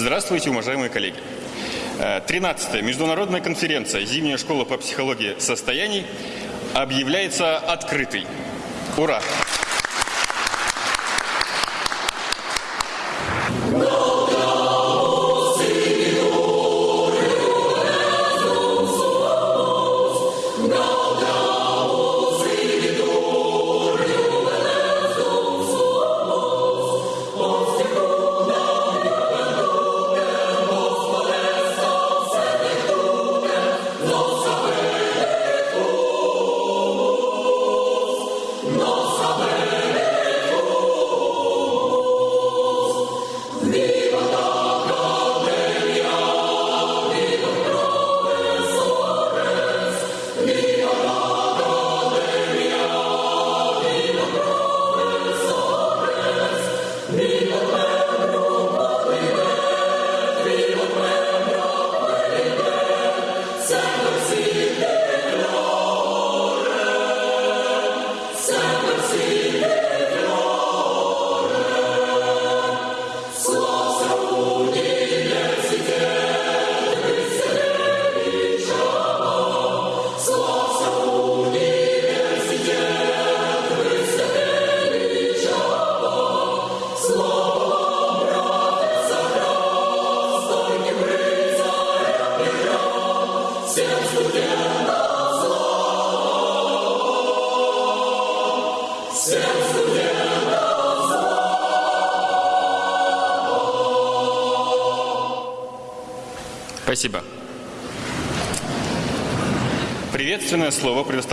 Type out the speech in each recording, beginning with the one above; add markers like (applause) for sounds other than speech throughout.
Здравствуйте, уважаемые коллеги. 13-я международная конференция «Зимняя школа по психологии состояний» объявляется открытой. Ура!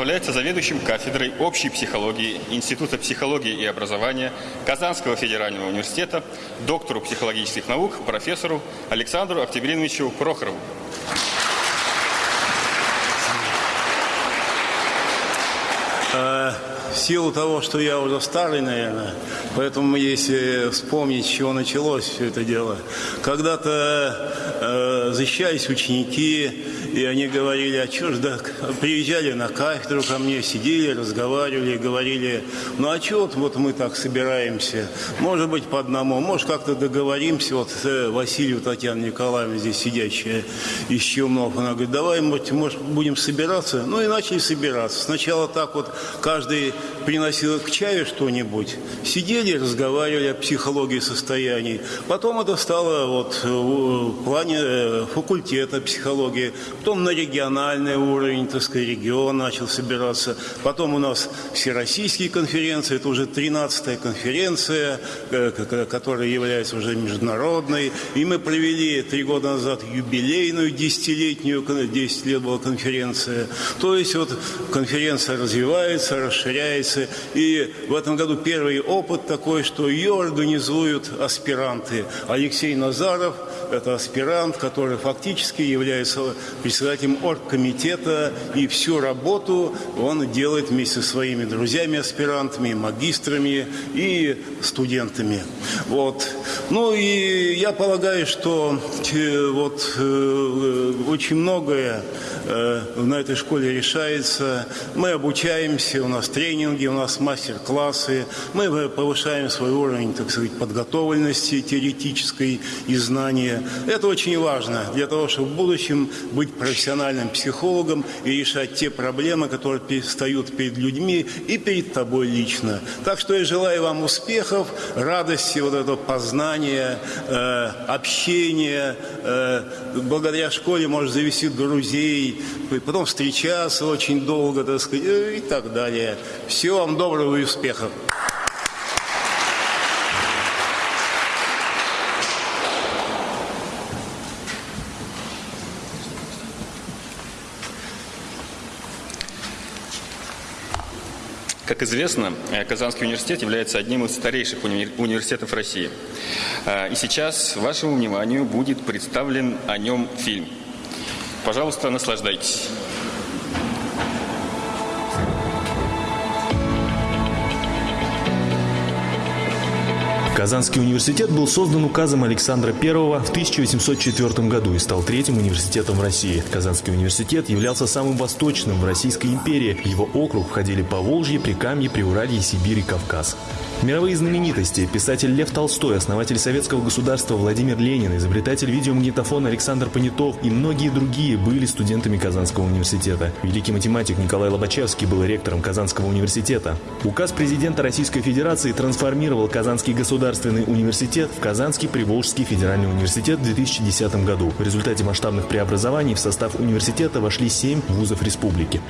Предоставляется заведующим кафедрой общей психологии Института психологии и образования Казанского федерального университета, доктору психологических наук, профессору Александру Октябриновичу Прохорову. Э, в силу того, что я уже старый, наверное, поэтому если вспомнить, с чего началось все это дело. Когда-то э, защищались ученики, и они говорили, а что ж, да, приезжали на кафедру ко мне, сидели, разговаривали, говорили, ну а что вот, вот мы так собираемся, может быть по одному, может как-то договоримся, вот э, Василию Татьяна Николаевна здесь сидящая из Челнов, она говорит, давай, может, может будем собираться, ну и начали собираться. Сначала так вот каждый приносил к чаю что-нибудь, сидели, разговаривали о психологии состояний. Потом это стало вот в плане э, факультета психологии, потом на региональный уровень, так сказать, регион начал собираться. Потом у нас всероссийские конференции, это уже 13-я конференция, э, которая является уже международной. И мы провели три года назад юбилейную десятилетнюю, 10 лет была конференция. То есть вот конференция развивается, расширяется, конференции. И в этом году первый опыт такой, что ее организуют аспиранты. Алексей Назаров – это аспирант, который фактически является председателем оргкомитета, и всю работу он делает вместе со своими друзьями-аспирантами, магистрами и студентами. Вот. Ну и я полагаю, что э, вот э, очень многое на этой школе решается. Мы обучаемся, у нас тренинги, у нас мастер-классы, мы повышаем свой уровень, так сказать, подготовленности теоретической и знания. Это очень важно для того, чтобы в будущем быть профессиональным психологом и решать те проблемы, которые встают перед людьми и перед тобой лично. Так что я желаю вам успехов, радости, вот этого познания, э, общения. Э, благодаря школе можешь завести друзей, потом встречаться очень долго, так сказать, и так далее. Все всего вам доброго и успехов. Как известно, э, Казанский университет является одним из старейших уни университетов России. Э, и сейчас вашему вниманию будет представлен о нем фильм. Пожалуйста, наслаждайтесь. Казанский университет был создан указом Александра I в 1804 году и стал третьим университетом в России. Казанский университет являлся самым восточным в Российской империи. В его округ входили Поволжье, Прикамье, Приуралье, Сибирь и Кавказ. Мировые знаменитости, писатель Лев Толстой, основатель советского государства Владимир Ленин, изобретатель видеомагнитофона Александр Понятов и многие другие были студентами Казанского университета. Великий математик Николай Лобачевский был ректором Казанского университета. Указ президента Российской Федерации трансформировал Казанский государственный университет в Казанский Приволжский федеральный университет в 2010 году. В результате масштабных преобразований в состав университета вошли семь вузов республики.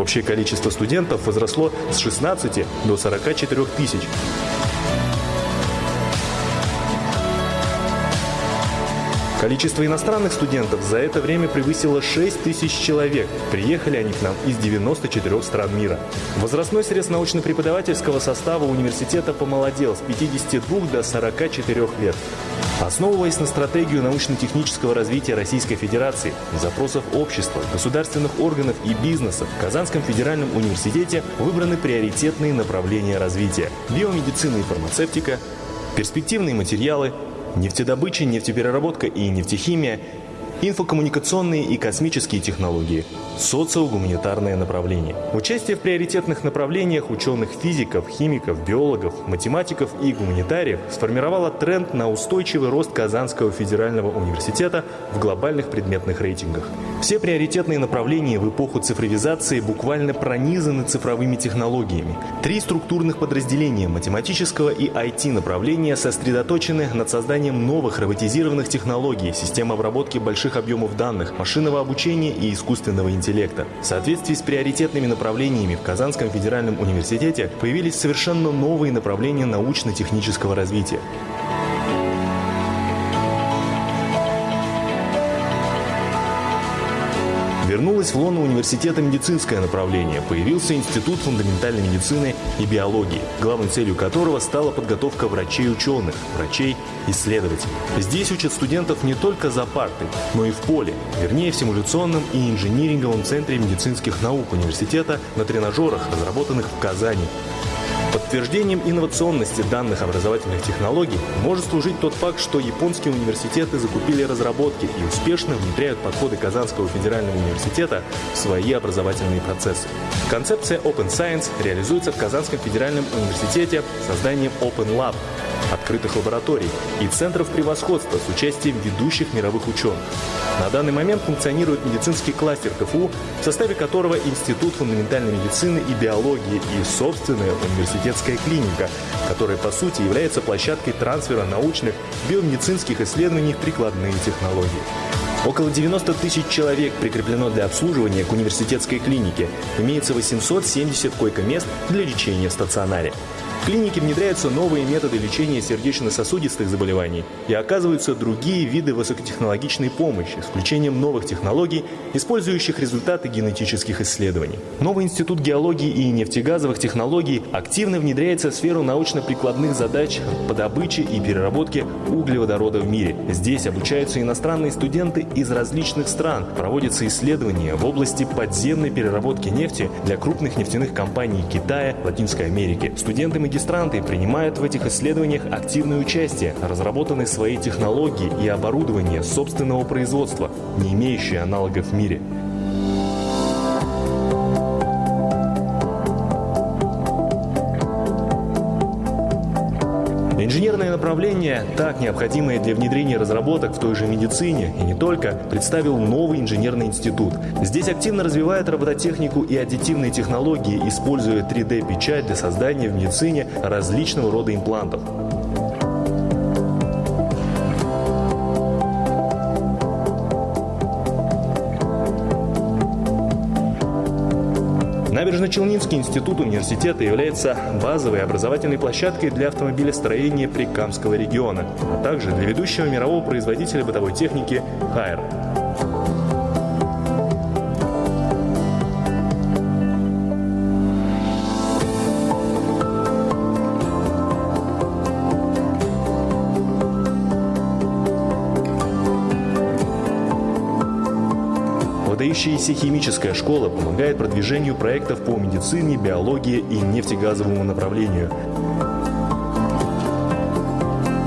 Общее количество студентов возросло с 16 до 44 тысяч. Количество иностранных студентов за это время превысило 6 тысяч человек. Приехали они к нам из 94 стран мира. Возрастной срез научно-преподавательского состава университета помолодел с 52 до 44 лет. Основываясь на стратегию научно-технического развития Российской Федерации, запросов общества, государственных органов и бизнеса, в Казанском федеральном университете выбраны приоритетные направления развития – биомедицина и фармацевтика, перспективные материалы, нефтедобыча, нефтепереработка и нефтехимия, инфокоммуникационные и космические технологии, социогуманитарное направление. Участие в приоритетных направлениях ученых-физиков, химиков, биологов, математиков и гуманитариев сформировало тренд на устойчивый рост Казанского федерального университета в глобальных предметных рейтингах. Все приоритетные направления в эпоху цифровизации буквально пронизаны цифровыми технологиями. Три структурных подразделения математического и IT направления сосредоточены над созданием новых роботизированных технологий, систем обработки больших объемов данных, машинного обучения и искусственного интеллекта. В соответствии с приоритетными направлениями в Казанском федеральном университете появились совершенно новые направления научно-технического развития. Вернулось в лоно университета медицинское направление. Появился Институт фундаментальной медицины и биологии, главной целью которого стала подготовка врачей-ученых, врачей-исследователей. Здесь учат студентов не только за партой, но и в поле, вернее в симуляционном и инжиниринговом центре медицинских наук университета на тренажерах, разработанных в Казани. Подтверждением инновационности данных образовательных технологий может служить тот факт, что японские университеты закупили разработки и успешно внедряют подходы Казанского федерального университета в свои образовательные процессы. Концепция Open Science реализуется в Казанском федеральном университете созданием Open Lab – открытых лабораторий и центров превосходства с участием ведущих мировых ученых. На данный момент функционирует медицинский кластер КФУ, в составе которого Институт фундаментальной медицины и биологии и собственная университетская клиника, которая по сути является площадкой трансфера научных биомедицинских исследований в прикладные технологии. Около 90 тысяч человек прикреплено для обслуживания к университетской клинике. Имеется 870 койко-мест для лечения в стационаре. В клинике внедряются новые методы лечения сердечно-сосудистых заболеваний и оказываются другие виды высокотехнологичной помощи с включением новых технологий, использующих результаты генетических исследований. Новый институт геологии и нефтегазовых технологий активно внедряется в сферу научно-прикладных задач по добыче и переработке углеводорода в мире. Здесь обучаются иностранные студенты из различных стран, проводятся исследования в области подземной переработки нефти для крупных нефтяных компаний Китая, Латинской Америки. Студенты магистранты принимают в этих исследованиях активное участие, разработаны свои технологии и оборудование собственного производства, не имеющие аналогов в мире. Направление, так необходимое для внедрения разработок в той же медицине и не только, представил новый инженерный институт. Здесь активно развивает робототехнику и аддитивные технологии, используя 3D-печать для создания в медицине различного рода имплантов. Набережно-Челнинский институт университета является базовой образовательной площадкой для автомобилестроения Прикамского региона, а также для ведущего мирового производителя бытовой техники «Хайр». Выдающаяся химическая школа помогает продвижению проектов по медицине, биологии и нефтегазовому направлению.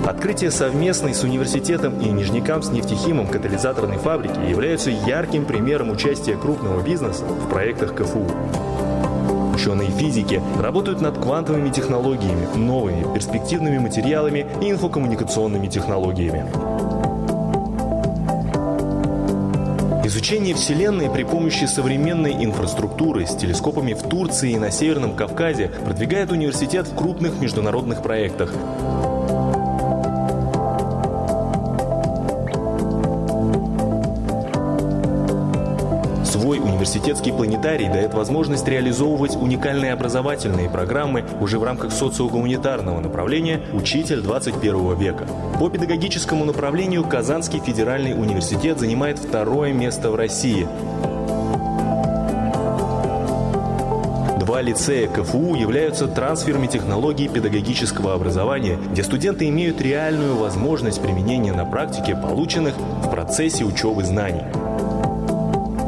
Открытие совместной с университетом и Нижнекамс нефтехимом катализаторной фабрики являются ярким примером участия крупного бизнеса в проектах КФУ. ученые физики работают над квантовыми технологиями, новыми перспективными материалами и инфокоммуникационными технологиями. Изучение Вселенной при помощи современной инфраструктуры с телескопами в Турции и на Северном Кавказе продвигает университет в крупных международных проектах. Университетский планетарий дает возможность реализовывать уникальные образовательные программы уже в рамках социогуманитарного направления «Учитель 21 века». По педагогическому направлению Казанский федеральный университет занимает второе место в России. Два лицея КФУ являются трансферами технологий педагогического образования, где студенты имеют реальную возможность применения на практике полученных в процессе учебы знаний.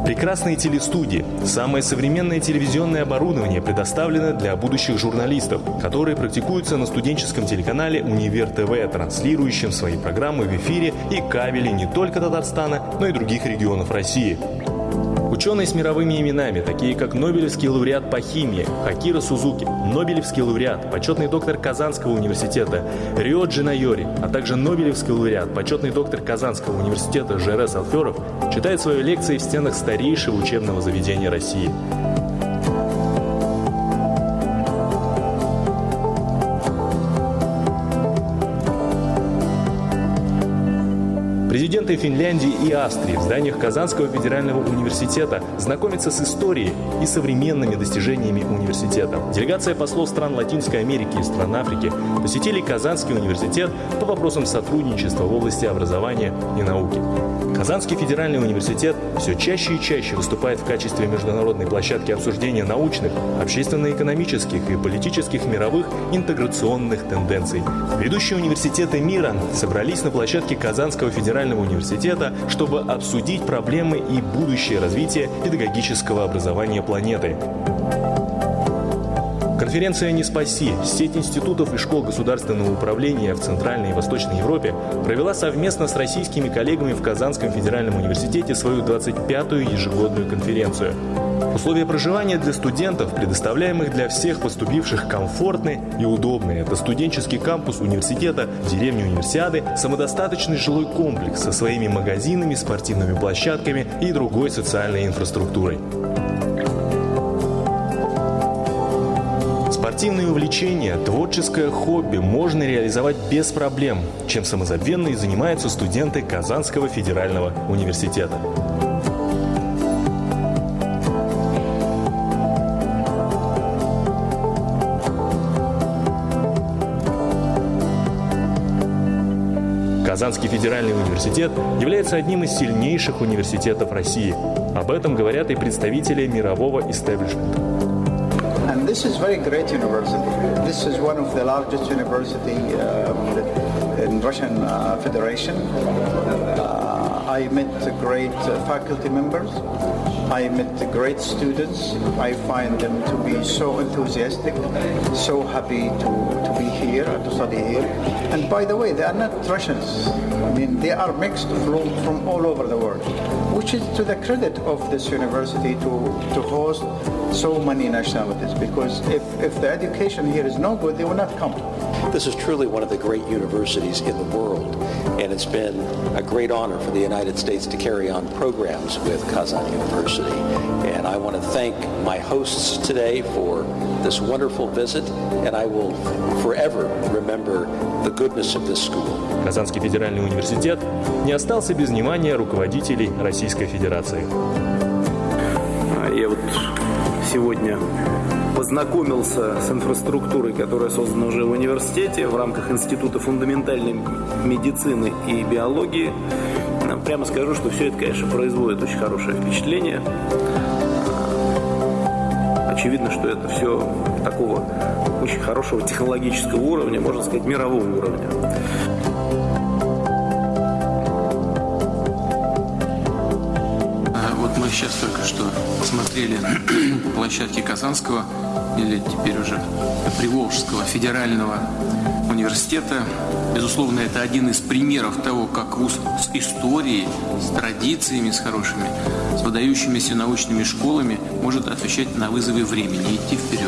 Прекрасные телестудии, самое современное телевизионное оборудование предоставлено для будущих журналистов, которые практикуются на студенческом телеканале «Универ ТВ», транслирующем свои программы в эфире и кабеле не только Татарстана, но и других регионов России. Ученые с мировыми именами, такие как Нобелевский лауреат по химии Хакира Сузуки, Нобелевский лауреат, почетный доктор Казанского университета Рио Джинайори, а также Нобелевский лауреат, почетный доктор Казанского университета ЖРС Алферов, читает свои лекции в стенах старейшего учебного заведения России. Президенты Финляндии и Австрии в зданиях Казанского федерального университета знакомятся с историей и современными достижениями университета. Делегация послов стран Латинской Америки и стран Африки посетили Казанский университет по вопросам сотрудничества в области образования и науки. Казанский федеральный университет все чаще и чаще выступает в качестве международной площадки обсуждения научных, общественно-экономических и политических мировых интеграционных тенденций. Ведущие университеты мира собрались на площадке Казанского федерального университета, чтобы обсудить проблемы и будущее развитие педагогического образования планеты. Конференция «Не спаси» сеть институтов и школ государственного управления в Центральной и Восточной Европе провела совместно с российскими коллегами в Казанском федеральном университете свою 25-ю ежегодную конференцию. Условия проживания для студентов, предоставляемых для всех поступивших, комфортны и удобны. Это студенческий кампус университета, деревня универсиады, самодостаточный жилой комплекс со своими магазинами, спортивными площадками и другой социальной инфраструктурой. Спортивные увлечения, творческое хобби можно реализовать без проблем, чем самозабвенно и занимаются студенты Казанского федерального университета. Казанский федеральный университет является одним из сильнейших университетов России. Об этом говорят и представители мирового истеблишмента. This is very great university. This is one of the largest university um, in Russian uh, Federation. Uh, I met great uh, faculty members. I met great students. I find them to be so enthusiastic, so happy to, to be here and to study here. And by the way, they are not Russians. I mean, they are mixed from, from all over the world, which is to the credit of this university to, to host so many nationalities. Because if, if the education here is no good, they will not come. This is truly one of the great universities in the world, and it's been a great honor for the United States to carry on programs with Kazan University. And I want to thank my hosts today for this wonderful visit, and I will forever remember the goodness of this school. Казанский федеральный университет не остался без внимания руководителей Российской Федерации. Я вот сегодня познакомился с инфраструктурой, которая создана уже в университете в рамках Института фундаментальной медицины и биологии. Прямо скажу, что все это, конечно, производит очень хорошее впечатление. Очевидно, что это все такого очень хорошего технологического уровня, можно сказать, мирового уровня. Вот мы сейчас только что смотрели (clears throat) площадки Казанского или теперь уже Приволжского федерального университета. Безусловно, это один из примеров того, как вуз с историей, с традициями, с хорошими, с выдающимися научными школами может отвечать на вызовы времени, идти вперед.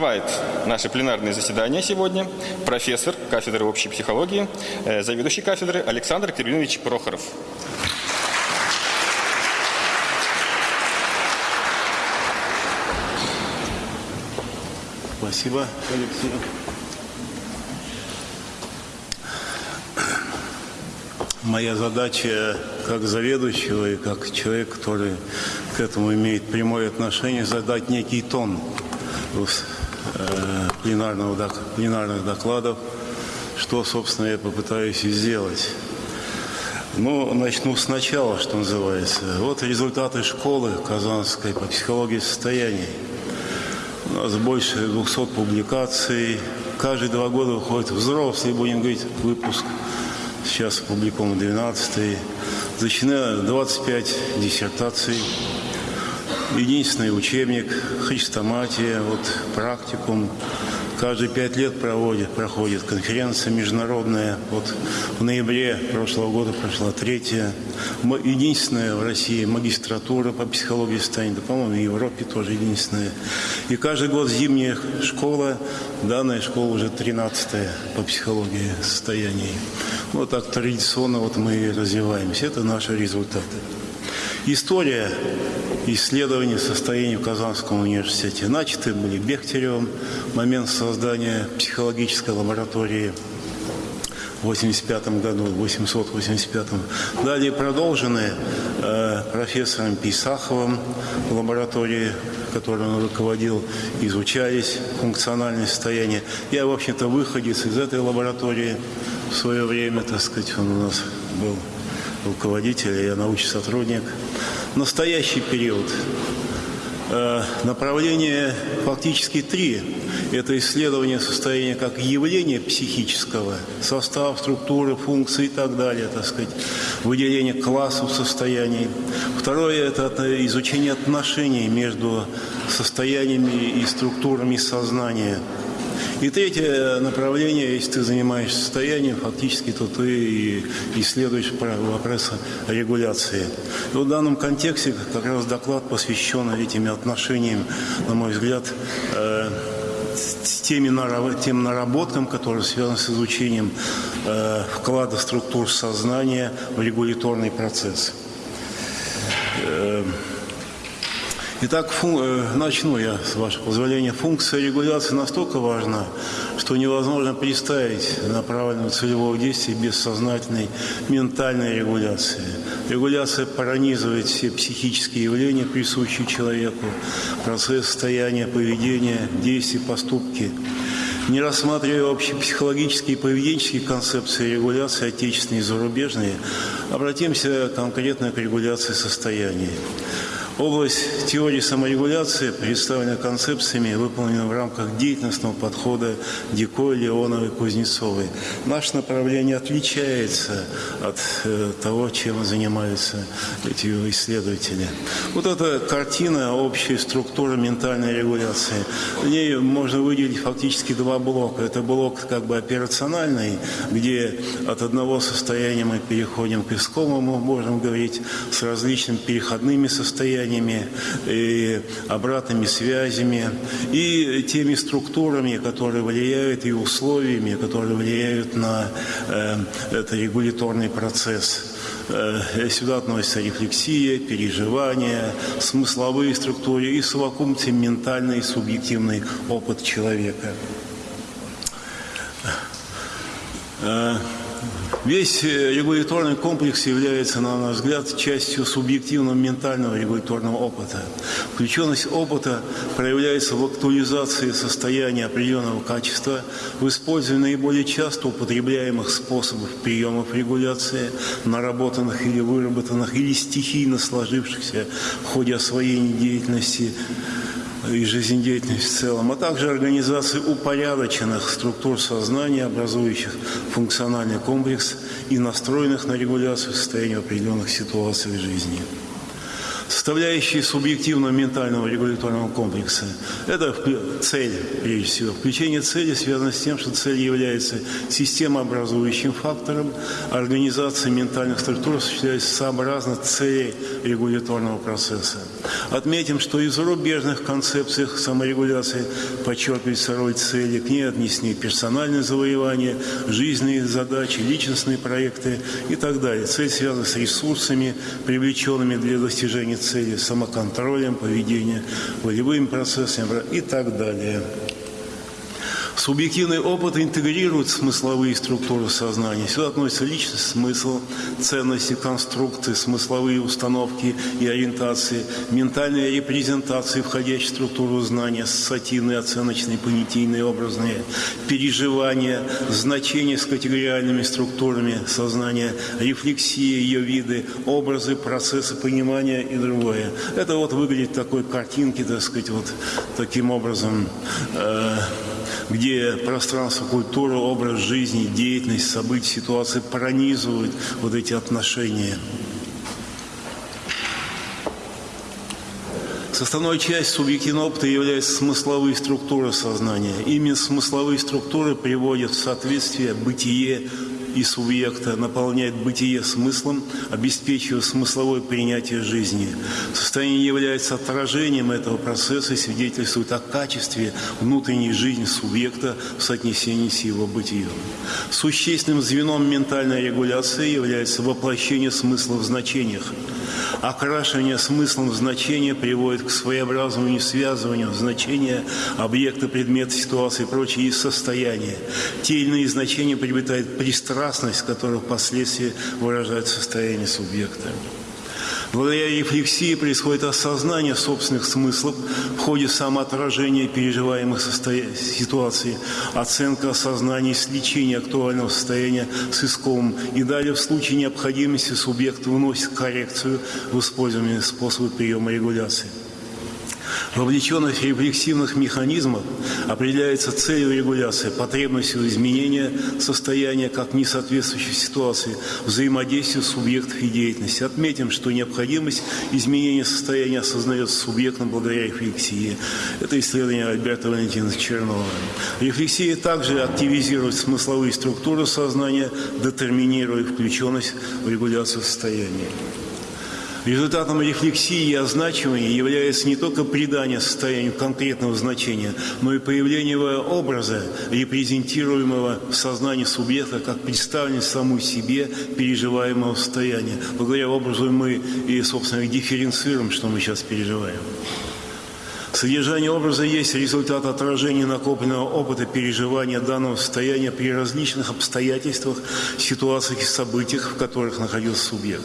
Открывает наше пленарное заседание сегодня профессор кафедры общей психологии, э, заведующий кафедры Александр Кириллович Прохоров. Спасибо, Алексей. Моя задача как заведующего и как человек, который к этому имеет прямое отношение, задать некий тон пленарного, пленарных докладов, что, собственно, я попытаюсь и сделать. Ну, начну сначала, что называется. Вот результаты школы Казанской по психологии состояний. У нас больше 200 публикаций. Каждые два года выходит взрослый, будем говорить, выпуск. Сейчас опубликован 12 Зачинено 25 диссертаций единственный учебник, христоматия, вот практикум. Каждые пять лет проводит, проходит конференция международная. Вот в ноябре прошлого года прошла третья. Единственная в России магистратура по психологии состояния. Да, по-моему, в Европе тоже единственная. И каждый год зимняя школа, данная школа уже тринадцатая по психологии состояний. Вот так традиционно вот мы развиваемся. Это наши результаты. История исследований состояния в Казанском университете. Начаты были Бехтеревым, момент создания психологической лаборатории в 85 году, в 885 Далее продолжены э, профессором Писаховым в лаборатории, которой он руководил, изучались функциональные состояния. Я, в общем-то, выходец из этой лаборатории в свое время, так сказать, он у нас был руководитель, я научный сотрудник. Настоящий период. Э, направление фактически три. Это исследование состояния как явления психического, состав, структуры, функции и так далее, так сказать, выделение классов состояний. Второе – это изучение отношений между состояниями и структурами сознания – и третье направление, если ты занимаешься состоянием, фактически, то ты исследуешь вопросы регуляции. И в данном контексте как раз доклад посвящен этим отношениям, на мой взгляд, э, с теми, тем наработкам, которые связаны с изучением э, вклада структур сознания в регуляторный процесс. Э, Итак, фун... Э, начну я, с вашего позволения. Функция регуляции настолько важна, что невозможно представить направленного целевого действия без сознательной ментальной регуляции. Регуляция пронизывает все психические явления, присущие человеку, процесс состояния, поведения, действия, поступки. Не рассматривая общие психологические и поведенческие концепции регуляции, отечественные и зарубежные, обратимся конкретно к регуляции состояния. Область теории саморегуляции представлена концепциями, выполнена в рамках деятельностного подхода Дико, Леоновой, Кузнецовой. Наше направление отличается от э, того, чем занимаются эти исследователи. Вот эта картина общей структуры ментальной регуляции. В ней можно выделить фактически два блока. Это блок как бы операциональный, где от одного состояния мы переходим к искомому, можем говорить, с различными переходными состояниями, состояниями, и обратными связями, и теми структурами, которые влияют, и условиями, которые влияют на э, этот регуляторный процесс. Э, сюда относятся рефлексия, переживания, смысловые структуры и совокупности ментальный и субъективный опыт человека. Весь э, регуляторный комплекс является, на наш взгляд, частью субъективного ментального регуляторного опыта. Включенность опыта проявляется в актуализации состояния определенного качества, в использовании наиболее часто употребляемых способов приемов регуляции, наработанных или выработанных, или стихийно сложившихся в ходе освоения деятельности, и жизнедеятельность в целом, а также организации упорядоченных структур сознания, образующих функциональный комплекс и настроенных на регуляцию состояния определенных ситуаций в жизни. Составляющие субъективного ментального регуляторного комплекса – это цель, прежде всего. Включение цели связано с тем, что цель является системообразующим фактором, организация ментальных структур осуществляется сообразно цели регуляторного процесса. Отметим, что и в зарубежных концепциях саморегуляции подчеркивается роль цели, к ней отнесены персональные завоевания, жизненные задачи, личностные проекты и так далее. Цель связана с ресурсами, привлеченными для достижения цели, самоконтролем поведения, волевыми процессами и так далее. Субъективный опыт интегрирует смысловые структуры сознания. Сюда относится личность, смысл, ценности, конструкции, смысловые установки и ориентации, ментальные репрезентации, входящие в структуру знания, ассоциативные, оценочные, понятийные, образные, переживания, значения с категориальными структурами сознания, рефлексия, ее виды, образы, процессы понимания и другое. Это вот выглядит такой картинки, так сказать, вот таким образом. Э где пространство, культура, образ жизни, деятельность, события, ситуации пронизывают вот эти отношения. Составной частью субъективного опыта являются смысловые структуры сознания. Именно смысловые структуры приводят в соответствие бытие и субъекта, наполняет бытие смыслом, обеспечивая смысловое принятие жизни. Состояние является отражением этого процесса и свидетельствует о качестве внутренней жизни субъекта в соотнесении с его бытием. Существенным звеном ментальной регуляции является воплощение смысла в значениях. Окрашивание смыслом значения приводит к своеобразному несвязыванию значения объекта, предмета, ситуации и прочее из состояния. Те или иные значения приобретают пристрастность, которая впоследствии выражает состояние субъекта. Благодаря рефлексии происходит осознание собственных смыслов в ходе самоотражения переживаемых ситуаций, оценка осознания и сличения актуального состояния с исковым. И далее в случае необходимости субъект выносит коррекцию в использовании способа приема регуляции. Вовлеченность рефлексивных механизмов определяется целью регуляции, потребностью изменения состояния как несоответствующей ситуации, взаимодействию субъектов и деятельности. Отметим, что необходимость изменения состояния осознается субъектом благодаря рефлексии. Это исследование Альберта Валентиновича Чернова. Рефлексия также активизирует смысловые структуры сознания, детерминируя включенность в регуляцию состояния. Результатом рефлексии и означивания является не только придание состоянию конкретного значения, но и появление образа, репрезентируемого в сознании субъекта как представленность саму себе переживаемого состояния. Благодаря образу мы и, собственно, дифференцируем, что мы сейчас переживаем. Содержание образа есть результат отражения накопленного опыта переживания данного состояния при различных обстоятельствах, ситуациях и событиях, в которых находился субъект.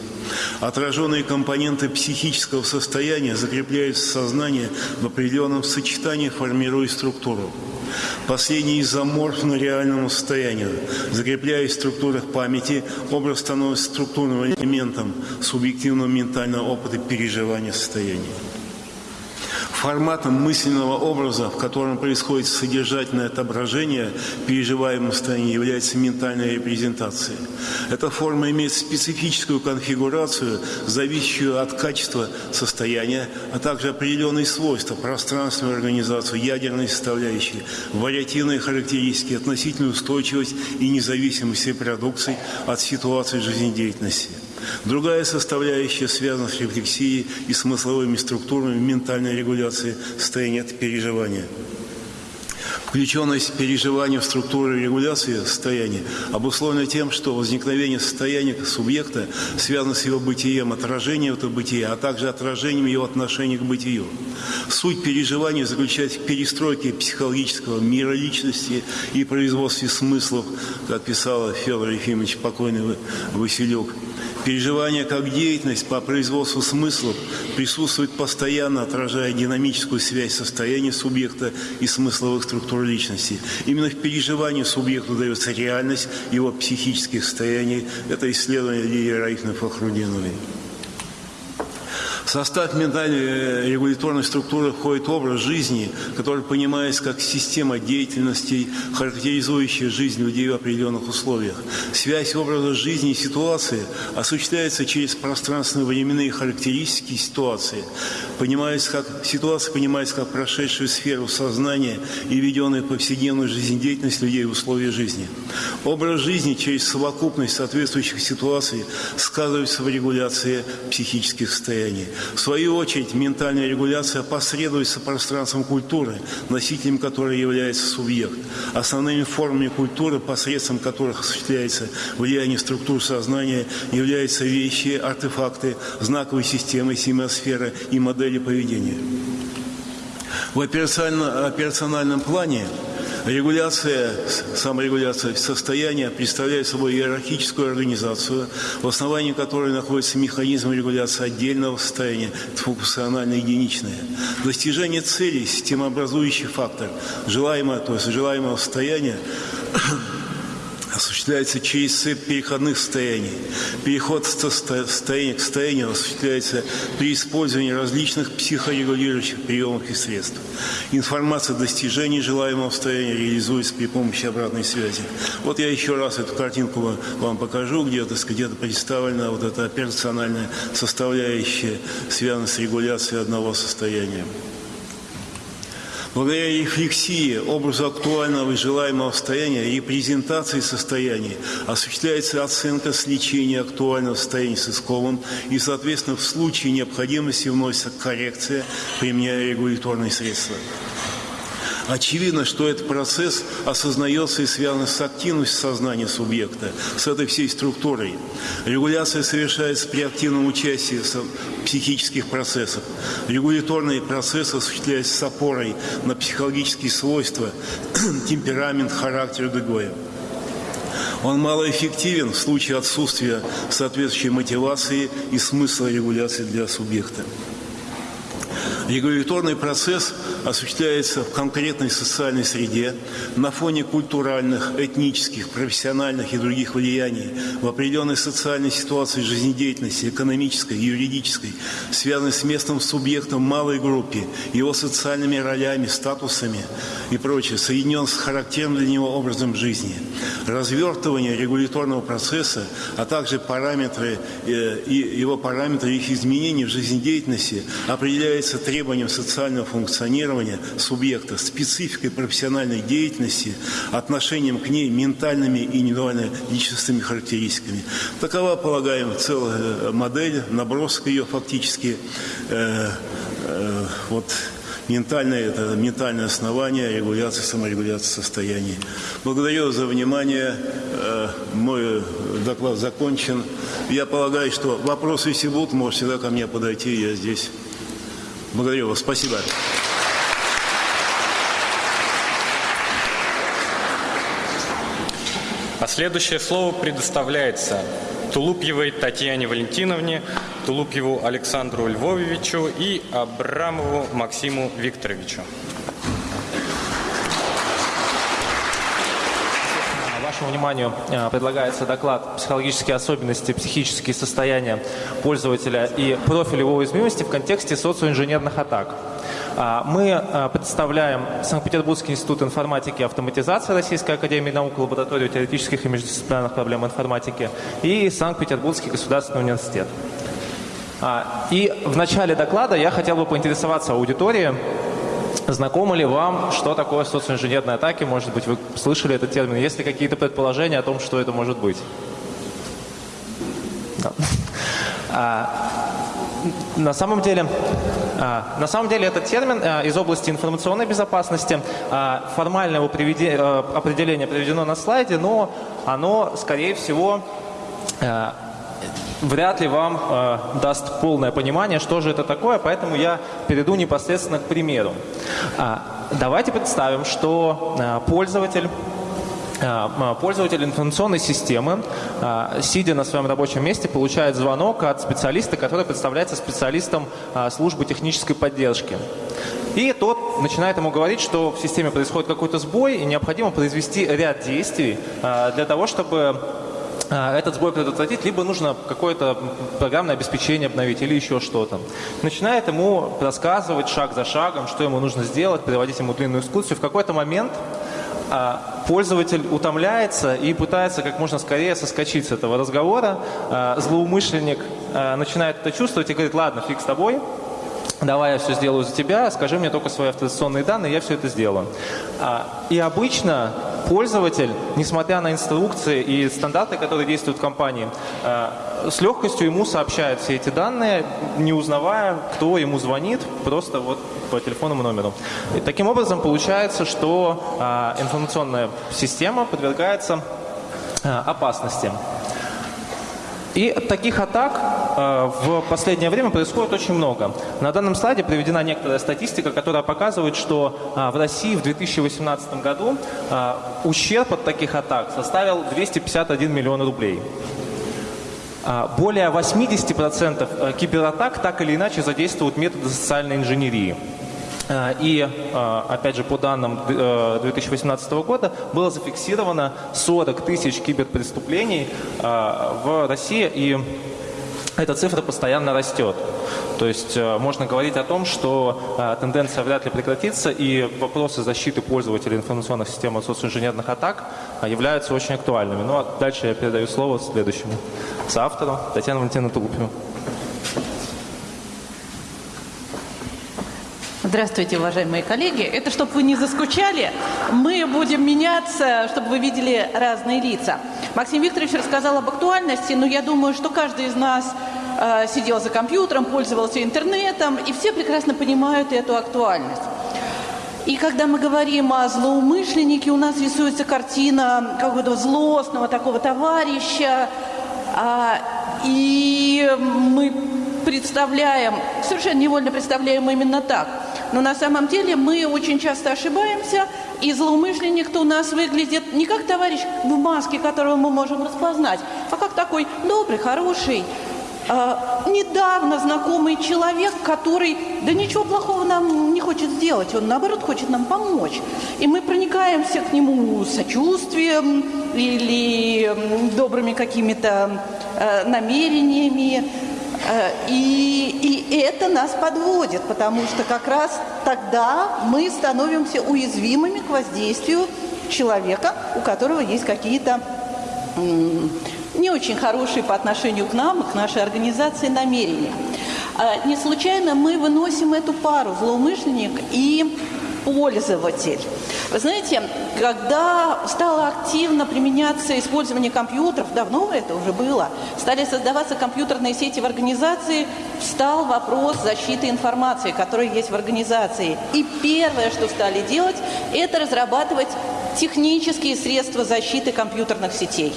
Отраженные компоненты психического состояния закрепляются в сознании в определенном сочетании, формируя структуру. Последний изоморфно реальному состоянию. Закрепляясь в структурах памяти, образ становится структурным элементом субъективного ментального опыта переживания состояния форматом мысленного образа, в котором происходит содержательное отображение переживаемого состояния, является ментальная репрезентация. Эта форма имеет специфическую конфигурацию, зависящую от качества состояния, а также определенные свойства, пространственную организацию, ядерные составляющие, вариативные характеристики, относительную устойчивость и независимость репродукций от ситуации жизнедеятельности. Другая составляющая связана с рефлексией и смысловыми структурами ментальной регуляции состояния от переживания. Включенность переживания в структуру регуляции состояния обусловлена тем, что возникновение состояния субъекта связано с его бытием, отражением этого бытия, а также отражением его отношения к бытию. Суть переживания заключается в перестройке психологического мира личности и производстве смыслов, как писал Федор Ефимович покойный Василек. Переживание как деятельность по производству смыслов присутствует постоянно, отражая динамическую связь состояния субъекта и смысловых структур личности. Именно в переживании субъекту дается реальность его психических состояний. Это исследование Лилии Раифны Фахрудиновой. В состав ментальной э, регуляторной структуры входит образ жизни, который понимается как система деятельностей, характеризующая жизнь людей в определенных условиях. Связь образа жизни и ситуации осуществляется через пространственно-временные характеристики ситуации. Понимается как, ситуация понимается как прошедшую сферу сознания и введенная в повседневную жизнедеятельность людей в условиях жизни. Образ жизни через совокупность соответствующих ситуаций сказывается в регуляции психических состояний. В свою очередь, ментальная регуляция посредуется пространством культуры, носителем которой является субъект. Основными формами культуры, посредством которых осуществляется влияние структур сознания, являются вещи, артефакты, знаковые системы, семиосферы и модели поведения. В операциональном плане Регуляция, саморегуляция состояния представляет собой иерархическую организацию, в основании которой находится механизм регуляции отдельного состояния, функционально единичное. Достижение целей, системообразующий фактор, желаемое, то есть желаемого состояния, осуществляется через цепь переходных состояний. Переход состояния к состоянию осуществляется при использовании различных психорегулирующих приемов и средств. Информация о достижении желаемого состояния реализуется при помощи обратной связи. Вот я еще раз эту картинку вам покажу, где, то где-то представлена вот эта операциональная составляющая, связанная с регуляцией одного состояния. Благодаря рефлексии, образу актуального и желаемого состояния, репрезентации состояния осуществляется оценка сличения актуального состояния с исковым и, соответственно, в случае необходимости вносится коррекция, применяя регуляторные средства. Очевидно, что этот процесс осознается и связан с активностью сознания субъекта, с этой всей структурой. Регуляция совершается при активном участии психических процессах. Регуляторный процесс осуществляется с опорой на психологические свойства, (clears throat) темперамент, характер и другое. Он малоэффективен в случае отсутствия соответствующей мотивации и смысла регуляции для субъекта. Регуляторный процесс осуществляется в конкретной социальной среде на фоне культуральных, этнических, профессиональных и других влияний в определенной социальной ситуации жизнедеятельности, экономической, юридической, связанной с местным субъектом малой группе, его социальными ролями, статусами и прочее, соединен с характерным для него образом жизни. Развертывание регуляторного процесса, а также параметры э, его параметры их изменений в жизнедеятельности определяется требованием социального функционирования субъекта, спецификой профессиональной деятельности, отношением к ней ментальными и индивидуально-личностными характеристиками. Такова, полагаем, целая модель, набросок ее фактически. Э, э, вот ментальное, это ментальное основание регуляции, саморегуляции состояний. Благодарю за внимание. Э, мой доклад закончен. Я полагаю, что вопросы, если будут, можете всегда ко мне подойти, я здесь. Благодарю вас. Спасибо. А следующее слово предоставляется Тулупьевой Татьяне Валентиновне, Тулупьеву Александру Львовичу и Абрамову Максиму Викторовичу. Вашему вниманию э, предлагается доклад «Психологические особенности, психические состояния пользователя и профиль его уязвимости в контексте социоинженерных атак». А, мы э, представляем Санкт-Петербургский институт информатики и автоматизации Российской академии наук, лабораторию теоретических и междисциплинарных проблем информатики и Санкт-Петербургский государственный университет. А, и в начале доклада я хотел бы поинтересоваться аудиторией, Знакомы ли вам, что такое социоинженерные атаки? Может быть, вы слышали этот термин? Есть ли какие-то предположения о том, что это может быть? Да. А, на самом деле, а, на самом деле этот термин а, из области информационной безопасности, а, формального приведи, а, определения приведено на слайде, но оно, скорее всего, вряд ли вам э, даст полное понимание, что же это такое, поэтому я перейду непосредственно к примеру. А, давайте представим, что э, пользователь э, Пользователь информационной системы, э, сидя на своем рабочем месте, получает звонок от специалиста, который представляется специалистом э, службы технической поддержки. И тот начинает ему говорить, что в системе происходит какой-то сбой, и необходимо произвести ряд действий для того, чтобы этот сбой предотвратить, либо нужно какое-то программное обеспечение обновить или еще что-то. Начинает ему рассказывать шаг за шагом, что ему нужно сделать, приводить ему длинную экскурсию. В какой-то момент а, пользователь утомляется и пытается как можно скорее соскочить с этого разговора. А, злоумышленник начинает это чувствовать и говорит, ладно, фиг с тобой, давай я все сделаю за тебя, скажи мне только свои авторизационные данные, я все это сделаю. И обычно пользователь, несмотря на инструкции и стандарты, которые действуют в компании, э, с легкостью ему сообщает все эти данные, не узнавая, кто ему звонит, просто вот по телефонному номеру. И таким образом получается, что э, информационная система подвергается опасности. И таких атак э, в последнее время происходит очень много. На данном слайде приведена некоторая статистика, которая показывает, что э, в России в 2018 году э, ущерб от таких атак составил 251 миллион рублей. Более 80% кибератак так или иначе задействуют методы социальной инженерии. Э, и, э, опять же, по данным 2018 э, года было зафиксировано 40 тысяч киберпреступлений в России, и эта цифра постоянно растет. То есть можно говорить о том, что тенденция вряд ли прекратится, и вопросы защиты пользователей информационных систем от социнженерных атак являются очень актуальными. Ну а дальше я передаю слово следующему соавтору Татьяне Валентиновне Трупину. Здравствуйте, уважаемые коллеги. Это чтобы вы не заскучали, мы будем меняться, чтобы вы видели разные лица. Максим Викторович рассказал об актуальности, но я думаю, что каждый из нас э, сидел за компьютером, пользовался интернетом, и все прекрасно понимают эту актуальность. И когда мы говорим о злоумышленнике, у нас рисуется картина какого-то злостного такого товарища, а, и мы представляем, совершенно невольно представляем именно так – но на самом деле мы очень часто ошибаемся, и злоумышленник-то у нас выглядит не как товарищ в маске, которого мы можем распознать, а как такой добрый, хороший, э, недавно знакомый человек, который, да ничего плохого нам не хочет сделать, он наоборот хочет нам помочь. И мы проникаемся к нему сочувствием или добрыми какими-то э, намерениями, и, и это нас подводит, потому что как раз тогда мы становимся уязвимыми к воздействию человека, у которого есть какие-то не очень хорошие по отношению к нам и к нашей организации намерения. Э, не случайно мы выносим эту пару злоумышленник и пользователь. Вы знаете, когда стало активно применяться использование компьютеров, давно это уже было, стали создаваться компьютерные сети в организации, встал вопрос защиты информации, которая есть в организации. И первое, что стали делать, это разрабатывать технические средства защиты компьютерных сетей.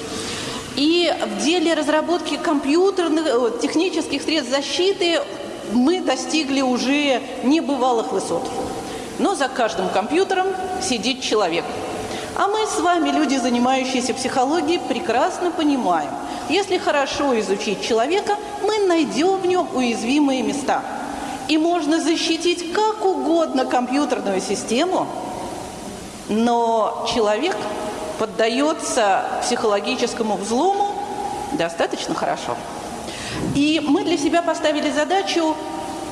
И в деле разработки компьютерных, э, технических средств защиты мы достигли уже небывалых высот. Но за каждым компьютером сидит человек. А мы с вами, люди, занимающиеся психологией, прекрасно понимаем, если хорошо изучить человека, мы найдем в нем уязвимые места. И можно защитить как угодно компьютерную систему, но человек поддается психологическому взлому достаточно хорошо. И мы для себя поставили задачу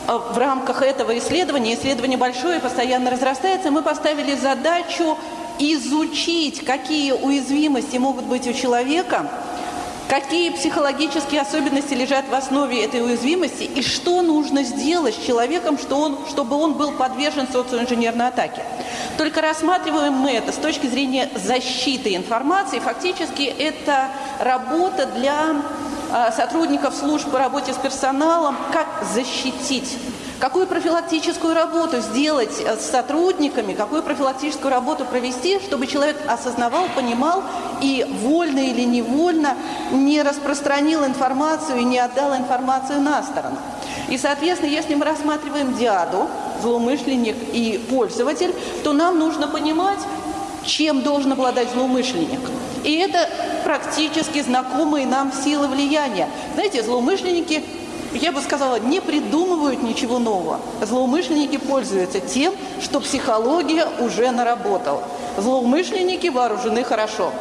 в рамках этого исследования, исследование большое, постоянно разрастается, мы поставили задачу изучить, какие уязвимости могут быть у человека, какие психологические особенности лежат в основе этой уязвимости и что нужно сделать с человеком, что он, чтобы он был подвержен социоинженерной атаке. Только рассматриваем мы это с точки зрения защиты информации. Фактически это работа для Э, сотрудников служб по работе с персоналом, как защитить Какую профилактическую работу сделать э, с сотрудниками, какую профилактическую работу провести, чтобы человек осознавал, понимал и вольно или невольно не распространил информацию и не отдал информацию на сторону. И, соответственно, если мы рассматриваем диаду, злоумышленник и пользователь, то нам нужно понимать, чем должен обладать злоумышленник. И это практически знакомые нам силы влияния. Знаете, злоумышленники, я бы сказала, не придумывают ничего нового. Злоумышленники пользуются тем, что психология уже наработала. Злоумышленники вооружены хорошо.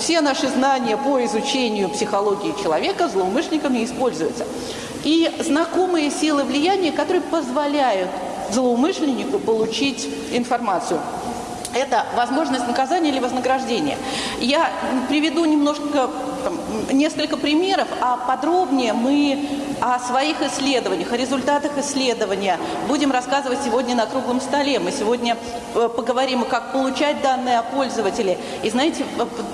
все наши знания по изучению психологии человека злоумышленниками используются. И знакомые силы влияния, которые позволяют злоумышленнику получить информацию это возможность наказания или вознаграждения. Я приведу немножко, там, несколько примеров, а подробнее мы о своих исследованиях, о результатах исследования будем рассказывать сегодня на круглом столе. Мы сегодня э, поговорим, как получать данные о пользователе. И знаете,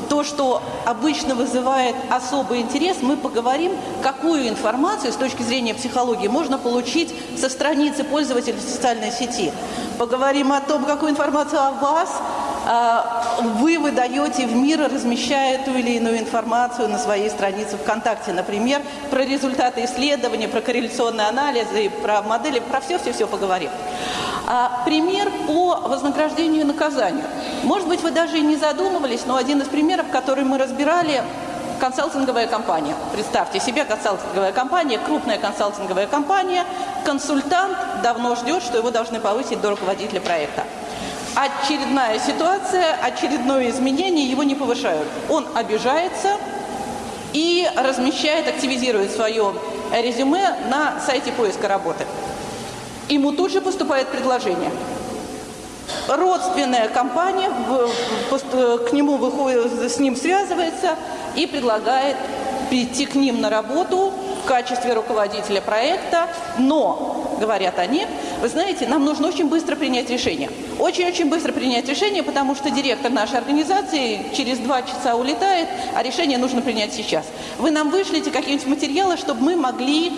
то, что обычно вызывает особый интерес, мы поговорим, какую информацию с точки зрения психологии можно получить со страницы пользователя в социальной сети. Поговорим о том, какую информацию о вас а, вы выдаете в мир, размещая ту или иную информацию на своей странице ВКонтакте. Например, про результаты исследования, про корреляционные анализы, про модели, про все-все-все поговорим. А, пример по вознаграждению и наказанию. Может быть, вы даже и не задумывались, но один из примеров, который мы разбирали, консалтинговая компания. Представьте себе консалтинговая компания, крупная консалтинговая компания, консультант давно ждет, что его должны повысить до руководителя проекта очередная ситуация, очередное изменение, его не повышают. Он обижается и размещает, активизирует свое резюме на сайте поиска работы. Ему тут же поступает предложение. Родственная компания к нему выходит, с ним связывается и предлагает прийти к ним на работу в качестве руководителя проекта, но, говорят они, вы знаете, нам нужно очень быстро принять решение. Очень-очень быстро принять решение, потому что директор нашей организации через два часа улетает, а решение нужно принять сейчас. Вы нам вышлите какие-нибудь материалы, чтобы мы могли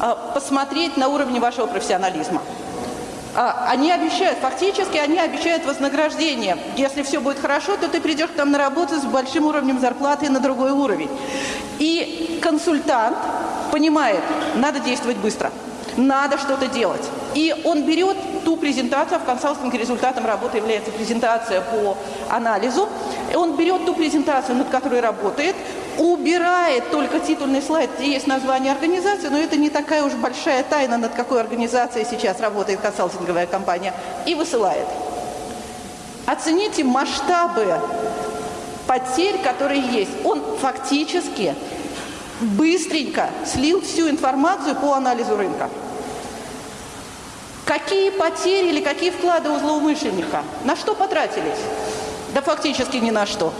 э, посмотреть на уровне вашего профессионализма. А, они обещают, фактически они обещают вознаграждение. Если все будет хорошо, то ты придешь к нам на работу с большим уровнем зарплаты на другой уровень. И консультант понимает, надо действовать быстро, надо что-то делать. И он берет ту презентацию, а в консалтинге результатом работы является презентация по анализу, и он берет ту презентацию, над которой работает, убирает только титульный слайд, где есть название организации, но это не такая уж большая тайна, над какой организацией сейчас работает консалтинговая компания, и высылает. Оцените масштабы потерь, которые есть. Он фактически быстренько слил всю информацию по анализу рынка. Какие потери или какие вклады у злоумышленника? На что потратились? Да фактически ни на что.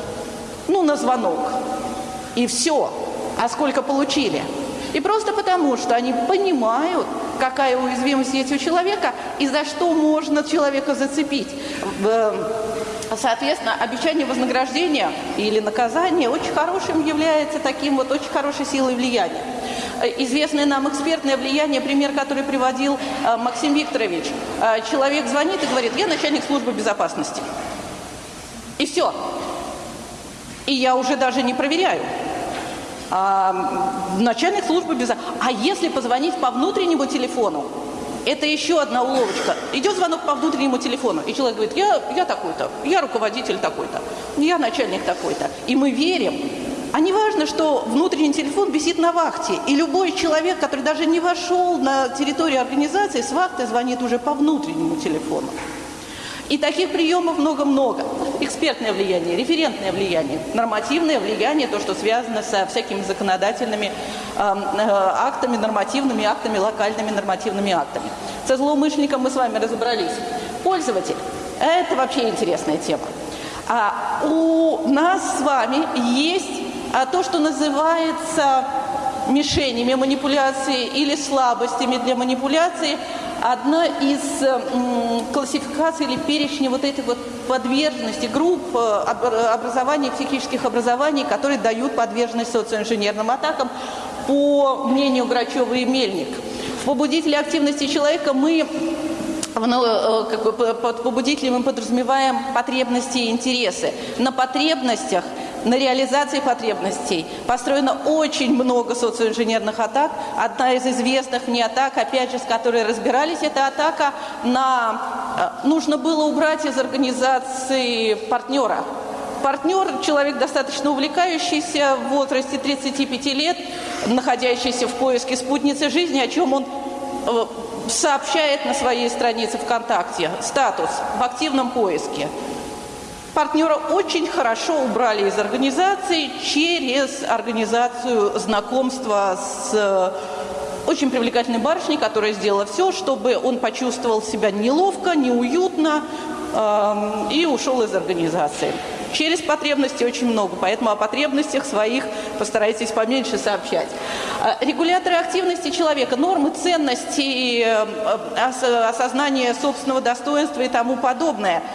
Ну, на звонок. И все. А сколько получили? И просто потому, что они понимают, какая уязвимость есть у человека и за что можно человека зацепить. Соответственно, обещание вознаграждения или наказания очень хорошим является таким вот очень хорошей силой влияния. Известное нам экспертное влияние, пример, который приводил э, Максим Викторович. Э, человек звонит и говорит, я начальник службы безопасности. И все. И я уже даже не проверяю. А, начальник службы безопасности. А если позвонить по внутреннему телефону, это еще одна уловочка. Идет звонок по внутреннему телефону, и человек говорит, я, я такой-то, я руководитель такой-то, я начальник такой-то. И мы верим. А не важно, что внутренний телефон висит на вахте, и любой человек, который даже не вошел на территорию организации, с вахты звонит уже по внутреннему телефону. И таких приемов много-много. Экспертное влияние, референтное влияние, нормативное влияние, то, что связано со всякими законодательными э, актами, нормативными актами, локальными нормативными актами. Со злоумышленником мы с вами разобрались. Пользователь – это вообще интересная тема. А у нас с вами есть а, то, что называется мишенями манипуляции или слабостями для манипуляции – одна из классификаций или перечня вот этих вот подверженности групп э, образований, психических образований, которые дают подверженность социоинженерным атакам, по мнению Грачева и Мельник. В побудителе активности человека мы ну, э, как бы под побудителем мы подразумеваем потребности и интересы. На потребностях – на реализации потребностей построено очень много социоинженерных атак. Одна из известных мне атак, опять же, с которой разбирались, это атака на... Э, нужно было убрать из организации партнера. Партнер – человек достаточно увлекающийся в возрасте 35 лет, находящийся в поиске спутницы жизни, о чем он э, сообщает на своей странице ВКонтакте. Статус в активном поиске. партнера очень хорошо убрали из организации через организацию знакомства с очень привлекательной барышней, которая сделала все, чтобы он почувствовал себя неловко, неуютно э, и ушел из организации. Через потребности очень много, поэтому о потребностях своих постарайтесь поменьше сообщать. Э, регуляторы активности человека, нормы ценностей, э, осознание собственного достоинства и тому подобное –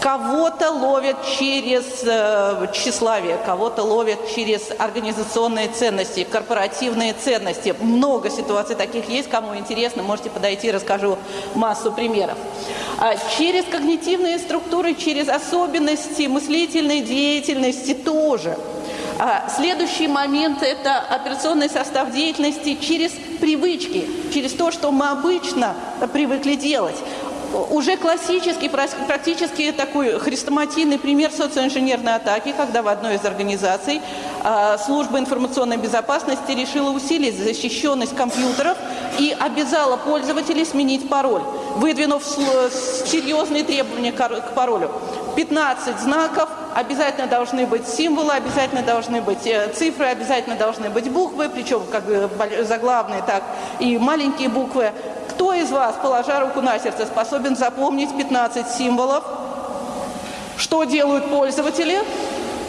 Кого-то ловят через э, тщеславие, кого-то ловят через организационные ценности, корпоративные ценности. Много ситуаций таких есть. Кому интересно, можете подойти, расскажу массу примеров. А через когнитивные структуры, через особенности мыслительной деятельности тоже. А следующий момент – это операционный состав деятельности через привычки, через то, что мы обычно привыкли делать уже классический, практически такой хрестоматийный пример социоинженерной атаки, когда в одной из организаций а, служба информационной безопасности решила усилить защищенность компьютеров и обязала пользователей сменить пароль, выдвинув серьезные требования к паролю. 15 знаков, обязательно должны быть символы, обязательно должны быть э, цифры, обязательно должны быть буквы, причем как заглавные, так и маленькие буквы. Кто из вас, положа руку на сердце, способен запомнить 15 символов? Что делают пользователи?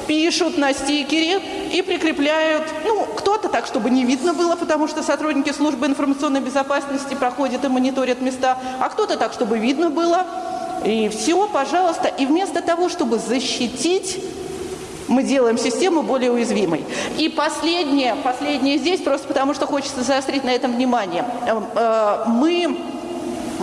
Пишут на стикере и прикрепляют, ну, кто-то так, чтобы не видно было, потому что сотрудники службы информационной безопасности проходят и мониторят места, а кто-то так, чтобы видно было. И все, пожалуйста. И вместо того, чтобы защитить мы делаем систему более уязвимой. И последнее, последнее здесь, просто потому что хочется заострить на этом внимание. Эм, э, мы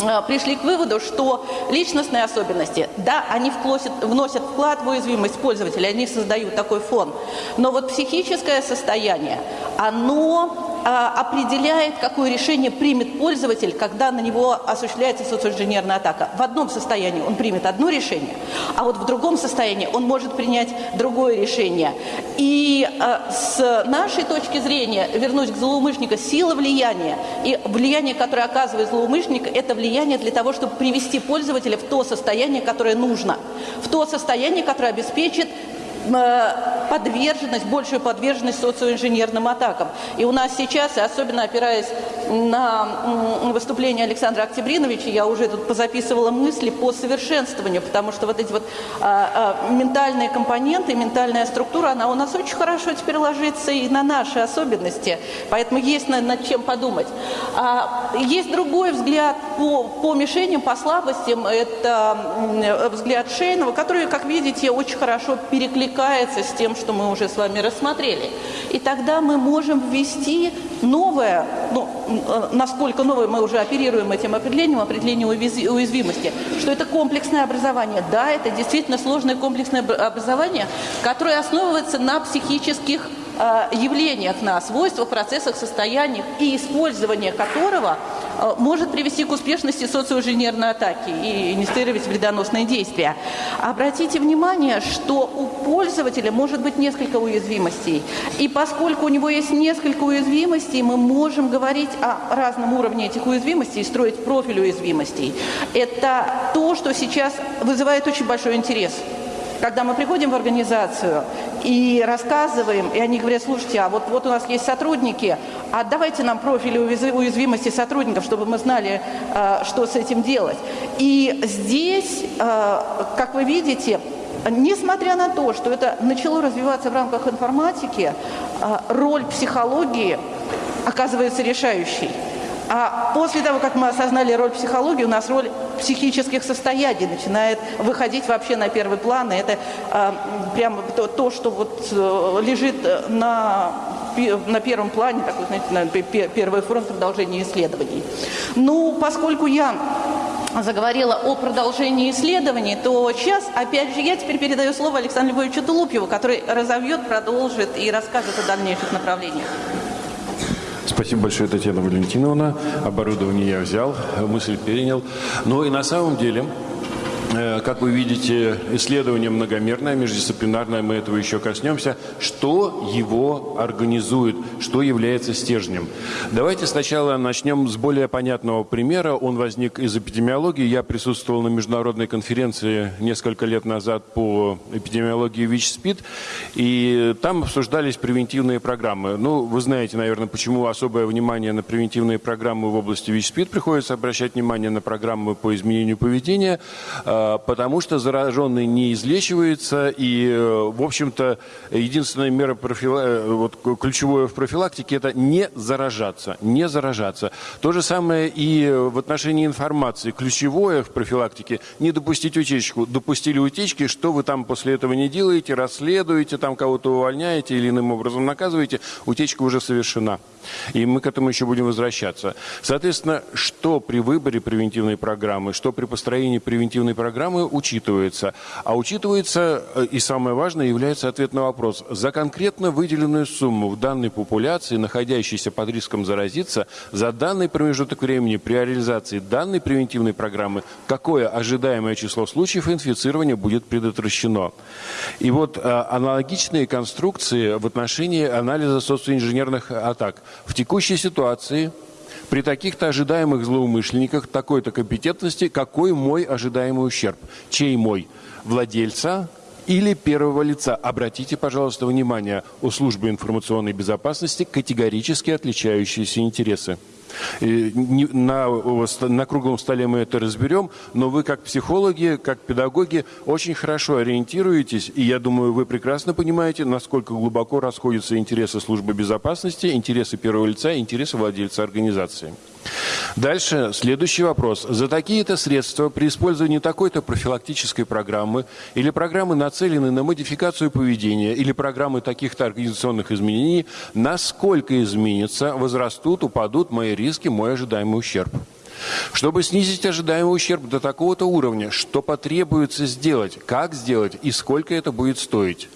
э, пришли к выводу, что личностные особенности, да, они вносят, вносят вклад в уязвимость пользователя, они создают такой фон, но вот психическое состояние, оно определяет, какое решение примет пользователь, когда на него осуществляется социоинженерная атака. В одном состоянии он примет одно решение, а вот в другом состоянии он может принять другое решение. И а, с нашей точки зрения, вернусь к злоумышленнику, сила влияния и влияние, которое оказывает злоумышленник, это влияние для того, чтобы привести пользователя в то состояние, которое нужно, в то состояние, которое обеспечит подверженность, большую подверженность социоинженерным атакам. И у нас сейчас, особенно опираясь на выступление Александра Октябриновича, я уже тут позаписывала мысли по совершенствованию, потому что вот эти вот а, а, ментальные компоненты, ментальная структура, она у нас очень хорошо теперь ложится и на наши особенности, поэтому есть над, над чем подумать. А, есть другой взгляд по, по мишеням, по слабостям, это взгляд Шейнова, который, как видите, очень хорошо перекликается перекликается с тем, что мы уже с вами рассмотрели. И тогда мы можем ввести новое, ну, э, насколько новое мы уже оперируем этим определением, определение уязвимости, что это комплексное образование. Да, это действительно сложное комплексное образование, которое основывается на психических явлениях, на свойствах, процессах, состояниях и использование которого – Э, может привести к успешности социоинженерной атаки и инициировать вредоносные действия. Обратите внимание, что у пользователя может быть несколько уязвимостей. И поскольку у него есть несколько уязвимостей, мы можем говорить о разном уровне этих уязвимостей и строить профиль уязвимостей. Это то, что сейчас вызывает очень большой интерес. Когда мы приходим в организацию и рассказываем, и они говорят, слушайте, а вот, вот у нас есть сотрудники, а давайте нам профили уязвимости сотрудников, чтобы мы знали, э, что с этим делать. И здесь, э, как вы видите, Несмотря на то, что это начало развиваться в рамках информатики, э, роль психологии оказывается решающей. А после того, как мы осознали роль психологии, у нас роль психических состояний начинает выходить вообще на первый план. И это а, прямо то, то, что вот э, лежит на, на первом плане, такой, знаете, на первый фронт продолжения исследований. Ну, поскольку я заговорила о продолжении исследований, то сейчас, опять же, я теперь передаю слово Александру Львовичу Тулупьеву, который разовьет, продолжит и расскажет о дальнейших направлениях. Спасибо большое, Татьяна Валентиновна. Оборудование я взял, мысль перенял. Но и на самом деле как вы видите, исследование многомерное, междисциплинарное, мы этого еще коснемся. Что его организует, что является стержнем? Давайте сначала начнем с более понятного примера. Он возник из эпидемиологии. Я присутствовал на международной конференции несколько лет назад по эпидемиологии ВИЧ-СПИД, и там обсуждались превентивные программы. Ну, вы знаете, наверное, почему особое внимание на превентивные программы в области ВИЧ-СПИД приходится обращать внимание на программы по изменению поведения – потому что зараженный не излечивается, и, э, в общем-то, единственная мера профила... Э, вот, ключевое в профилактике – это не заражаться, не заражаться. То же самое и в отношении информации. Ключевое в профилактике – не допустить утечку. Допустили утечки, что вы там после этого не делаете, расследуете, там кого-то увольняете или иным образом наказываете, утечка уже совершена. И мы к этому еще будем возвращаться. Соответственно, что при выборе превентивной программы, что при построении превентивной программы учитывается? А учитывается, э, и самое важное, является ответ на вопрос. За конкретно выделенную сумму в данной популяции, находящейся под риском заразиться, за данный промежуток времени при реализации данной превентивной программы, какое ожидаемое число случаев инфицирования будет предотвращено? И вот а, аналогичные конструкции в отношении анализа социоинженерных атак – в текущей ситуации при таких-то ожидаемых злоумышленниках такой-то компетентности, какой мой ожидаемый ущерб? Чей мой? Владельца или первого лица. Обратите, пожалуйста, внимание, у службы информационной безопасности категорически отличающиеся интересы. На, на круглом столе мы это разберем, но вы как психологи, как педагоги очень хорошо ориентируетесь, и я думаю, вы прекрасно понимаете, насколько глубоко расходятся интересы службы безопасности, интересы первого лица интересы владельца организации. Дальше следующий вопрос. За такие-то средства при использовании такой-то профилактической программы или программы, нацеленной на модификацию поведения, или программы таких-то организационных изменений, насколько изменится, возрастут, упадут мои риски, мой ожидаемый ущерб? Чтобы снизить ожидаемый ущерб до такого-то уровня, что потребуется сделать, как сделать и сколько это будет стоить?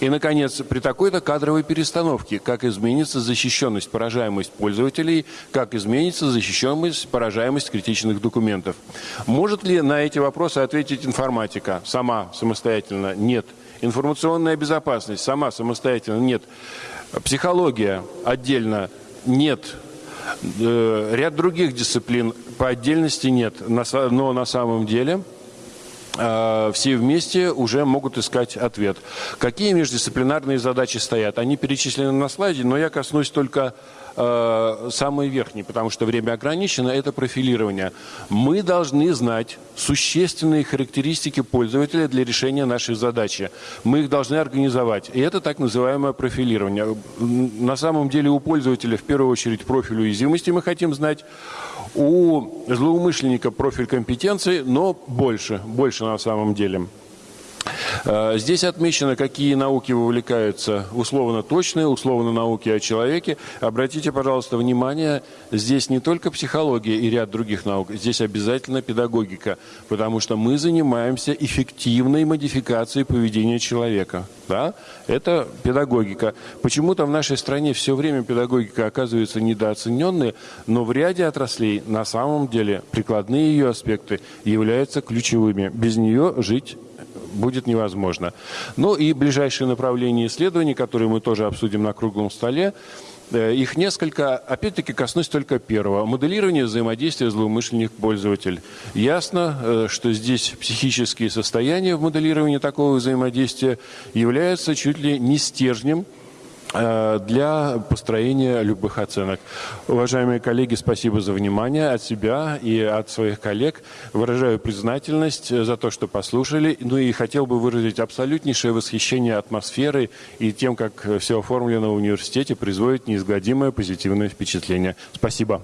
И, наконец, при такой-то кадровой перестановке, как изменится защищенность, поражаемость пользователей, как изменится защищенность, поражаемость критичных документов. Может ли на эти вопросы ответить информатика сама, самостоятельно? Нет. Информационная безопасность сама, самостоятельно? Нет. Психология отдельно? Нет. Э, ряд других дисциплин по отдельности нет. Но на самом деле все вместе уже могут искать ответ. Какие междисциплинарные задачи стоят? Они перечислены на слайде, но я коснусь только э, самой верхней, потому что время ограничено, это профилирование. Мы должны знать существенные характеристики пользователя для решения нашей задачи. Мы их должны организовать. И это так называемое профилирование. На самом деле у пользователя в первую очередь профиль уязвимости мы хотим знать у злоумышленника профиль компетенции, но больше, больше на самом деле. Э, здесь отмечено, какие науки вовлекаются условно точные, условно науки о человеке. Обратите, пожалуйста, внимание, здесь не только психология и ряд других наук, здесь обязательно педагогика, потому что мы занимаемся эффективной модификацией поведения человека. Да? Это педагогика. Почему-то в нашей стране все время педагогика оказывается недооцененной, но в ряде отраслей на самом деле прикладные ее аспекты являются ключевыми. Без нее жить будет невозможно. Ну и ближайшие направления исследований, которые мы тоже обсудим на круглом столе, э, их несколько, опять-таки коснусь только первого. Моделирование взаимодействия злоумышленник-пользователь. Ясно, э, что здесь психические состояния в моделировании такого взаимодействия являются чуть ли не стержнем для построения любых оценок. Уважаемые коллеги, спасибо за внимание от себя и от своих коллег. Выражаю признательность за то, что послушали. Ну и хотел бы выразить абсолютнейшее восхищение атмосферой и тем, как все оформлено в университете, производит неизгладимое позитивное впечатление. Спасибо.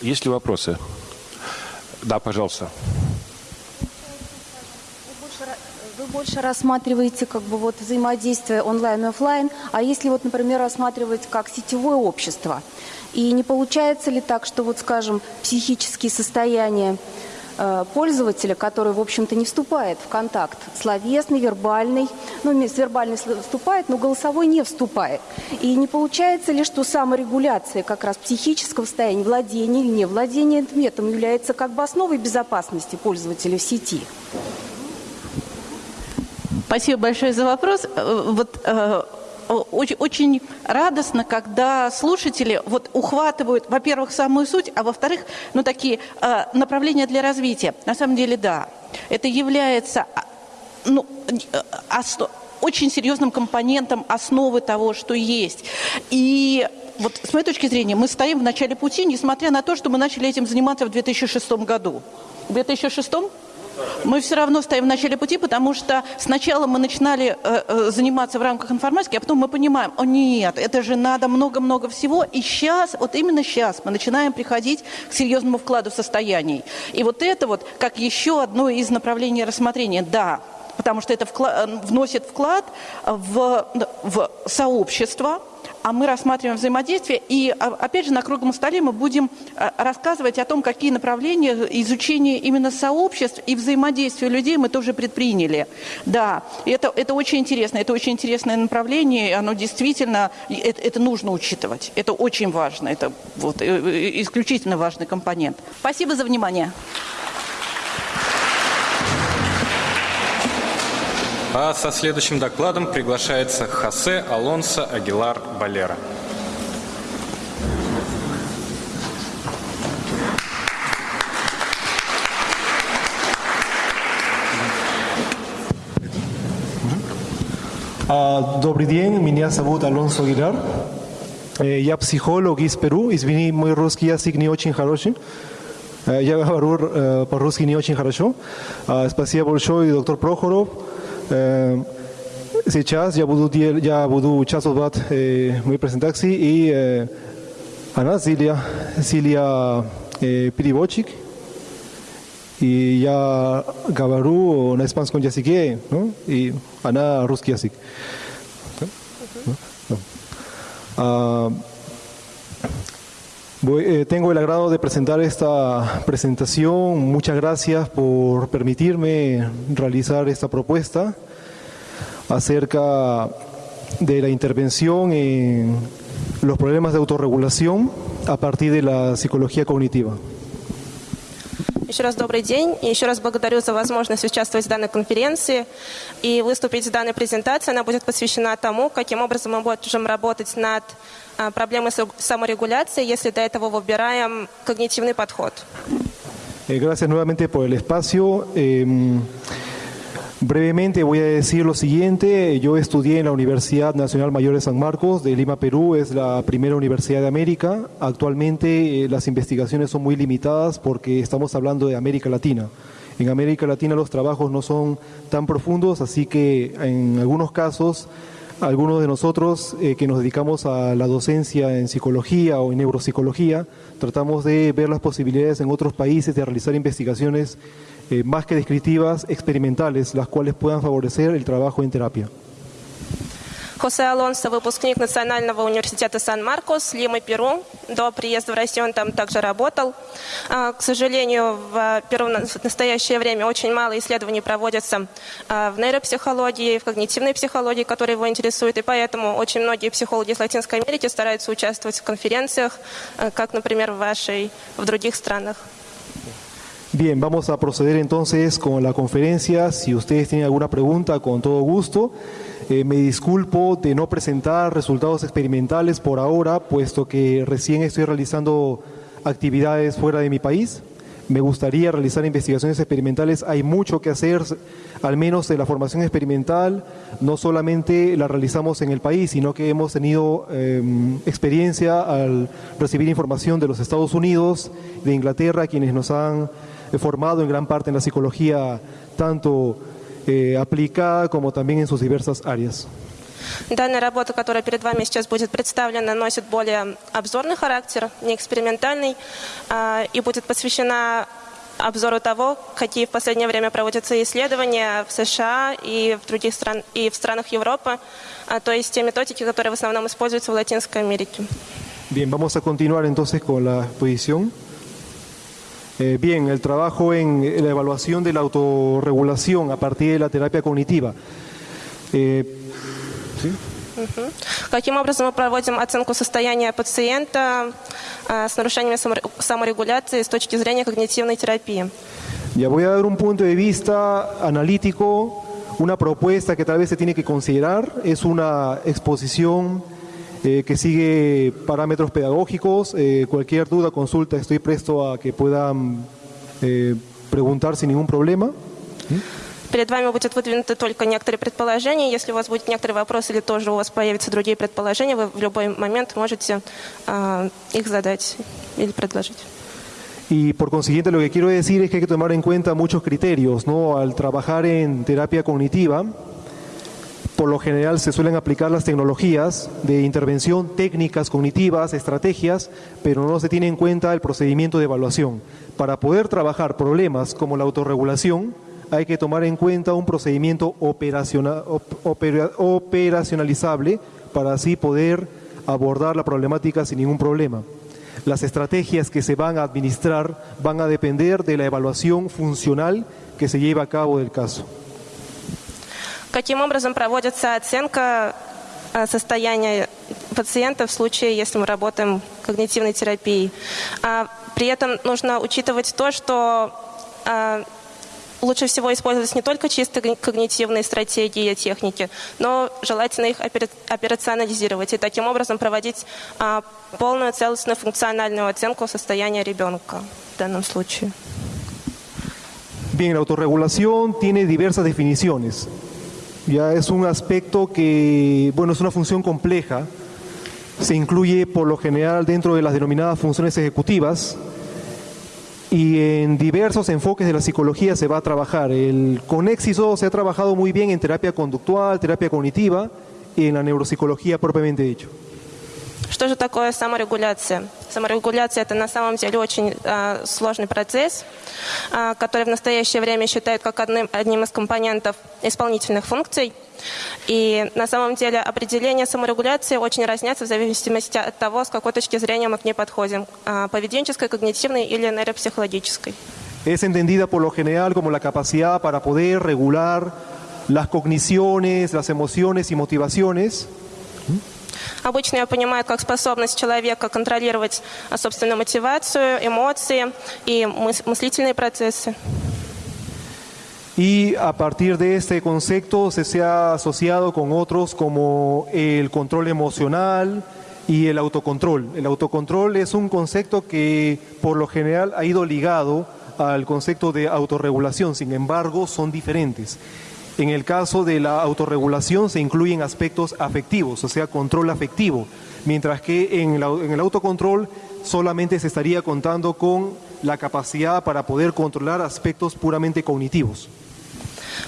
Есть ли вопросы? Да, пожалуйста. Вы больше рассматриваете как бы вот взаимодействие онлайн и офлайн, а если вот, например, рассматривать как сетевое общество, и не получается ли так, что вот, скажем, психические состояния пользователя, который, в общем-то, не вступает в контакт словесный, вербальный, ну, вербальный вступает, но голосовой не вступает. И не получается ли, что саморегуляция как раз психического состояния, владения или не владения методом является как бы основой безопасности пользователя в сети? Спасибо большое за вопрос. Э, вот э, очень, очень радостно, когда слушатели вот ухватывают, во-первых, самую суть, а во-вторых, ну такие э, направления для развития. На самом деле, да, это является а, ну, основ, очень серьезным компонентом основы того, что есть. И вот с моей точки зрения, мы стоим в начале пути, несмотря на то, что мы начали этим заниматься в 2006 году. В 2006 мы все равно стоим в начале пути, потому что сначала мы начинали э, э, заниматься в рамках информатики, а потом мы понимаем, о нет, это же надо много-много всего, и сейчас, вот именно сейчас мы начинаем приходить к серьезному вкладу состояний. И вот это вот, как еще одно из направлений рассмотрения, да, потому что это вклад, вносит вклад в, в сообщество, а мы рассматриваем взаимодействие. И, а, опять же, на круглом столе мы будем а, рассказывать о том, какие направления изучения именно сообществ и взаимодействия людей мы тоже предприняли. Да, это, это очень интересно, это очень интересное направление, оно действительно, это, это нужно учитывать, это очень важно, это вот, э, э, исключительно важный компонент. Спасибо за внимание. А со следующим докладом приглашается Хосе Алонсо Агилар Балера. Добрый день, меня зовут Алонсо Агилар. Я психолог из Перу, извини, мой русский язык не очень хороший. Я говорю по-русски не очень хорошо. Спасибо большое, доктор Прохоров. Э, сейчас я буду, я буду участвовать в моей презентации и э, она Силия, Силия э, переводчик, и я говорю на испанском языке, ¿no? и она русский язык. Uh, voy, eh, tengo el agrado de presentar esta presentación. Muchas gracias por permitirme realizar esta propuesta acerca de la intervención en los problemas de autorregulación a partir de la psicología cognitiva. Еще раз добрый день. И еще раз благодарю за возможность участвовать в данной конференции и выступить в данной презентации. Она будет посвящена тому, каким образом мы можем работать над проблемой саморегуляции, если до этого выбираем когнитивный подход. Gracias nuevamente por el espacio. Brevemente voy a decir lo siguiente. Yo estudié en la Universidad Nacional Mayor de San Marcos de Lima, Perú. Es la primera universidad de América. Actualmente eh, las investigaciones son muy limitadas porque estamos hablando de América Latina. En América Latina los trabajos no son tan profundos, así que en algunos casos, algunos de nosotros eh, que nos dedicamos a la docencia en psicología o en neuropsicología, tratamos de ver las posibilidades en otros países de realizar investigaciones eh, más que descriptivas, experimentales, las cuales puedan favorecer el trabajo en terapia. Хосе Алонсо, выпускник Национального университета Сан-Маркос, Лимы, Перу. До приезда в Россию он там также работал. К сожалению, в Перу в настоящее время очень мало исследований проводятся в нейропсихологии, в когнитивной психологии, которые его интересуют, и поэтому очень многие психологи из Латинской Америки стараются участвовать в конференциях, как, например, в вашей, в других странах. Bien, vamos a proceder entonces con la conferencia. Si ustedes tienen alguna pregunta, con todo gusto. Eh, me disculpo de no presentar resultados experimentales por ahora, puesto que recién estoy realizando actividades fuera de mi país. Me gustaría realizar investigaciones experimentales. Hay mucho que hacer, al menos en la formación experimental. No solamente la realizamos en el país, sino que hemos tenido em, experiencia al recibir información de los Estados Unidos, de Inglaterra, quienes nos han formado en gran parte en la psicología, tanto eh, aplicada como también en sus diversas áreas. Данная работа, которая перед вами сейчас будет представлена, носит более обзорный характер, не экспериментальный, и будет посвящена обзору того, какие в последнее время проводятся исследования в США и в других стран и в странах Европы, то есть те методики, которые в основном используются в Латинской Америке. Bien, vamos a continuar entonces con la exposición. Eh, bien, el trabajo en la evaluación de la autorregulación a partir de la terapia cognitiva. Eh, ¿sí? Мгм. Каким образом мы проводим оценку состояния пациента а, с нарушениями саморе- саморегуляции с точки зрения когнитивной терапии? Ya voy a dar un punto de vista analítico, una propuesta que tal vez se tiene que considerar. Es una exposición eh, que sigue parámetros pedagógicos. Eh, cualquier duda, consulta, estoy presto a que puedan eh, preguntar sin ningún problema. Перед вами будет выдвинуты только некоторые предположения. Если у вас будет некоторые вопросы или тоже у вас появятся другие предположения, вы в любой момент можете а, их задать или предложить. Y por consiguiente lo que quiero decir es que hay que tomar en cuenta muchos criterios, ¿no? Al trabajar en terapia cognitiva, por lo general se suelen aplicar las tecnologías de intervención, técnicas cognitivas, estrategias, pero no se tiene en cuenta el procedimiento de evaluación. Para poder trabajar problemas como la autorregulación, hay que tomar en cuenta un procedimiento operaciona- op- opera- operacionalizable para así poder abordar la problemática sin ningún problema. Las estrategias que se van a administrar van a depender de la evaluación funcional que se lleva a cabo del caso. Каким образом проводится оценка а, состояния пациента в случае, если мы работаем когнитивной терапией? А, При этом нужно учитывать то, что а, лучше всего использовать не только чисто ког- когнитивные стратегии и техники, но желательно их опера- операционализировать и таким образом проводить а, полную целостную функциональную оценку состояния ребенка в данном случае. Bien, la autorregulación tiene diversas definiciones. Ya es un aspecto que, bueno, es una función compleja. Se incluye por lo general dentro de las denominadas funciones ejecutivas y en diversos enfoques de la psicología se va a trabajar. El, con éxito se ha trabajado muy bien en terapia conductual, terapia cognitiva y en la neuropsicología propiamente dicho. Что же такое саморегуляция? Саморегуляция – это на самом деле очень а, сложный процесс, а, который в настоящее время считают как одним, одним из компонентов исполнительных функций. И на самом деле определение саморегуляции очень разнятся в зависимости от того, с какой точки зрения мы к ней подходим – а, поведенческой, когнитивной или нейропсихологической. Es entendida por lo general como la capacidad para poder regular las cogniciones, las emociones y motivaciones Обычно ее понимают как способность человека контролировать а, собственную мотивацию, эмоции и мыс- мыслительные процессы. y a partir de este concepto se, se ha asociado con otros como el control emocional y el autocontrol. El autocontrol es un concepto que por lo general ha ido ligado al concepto de autorregulación, sin embargo son diferentes. En el caso de la autorregulación se incluyen aspectos afectivos, o sea, control afectivo, mientras que en, la- en el autocontrol solamente se estaría contando con la capacidad para poder controlar aspectos puramente cognitivos.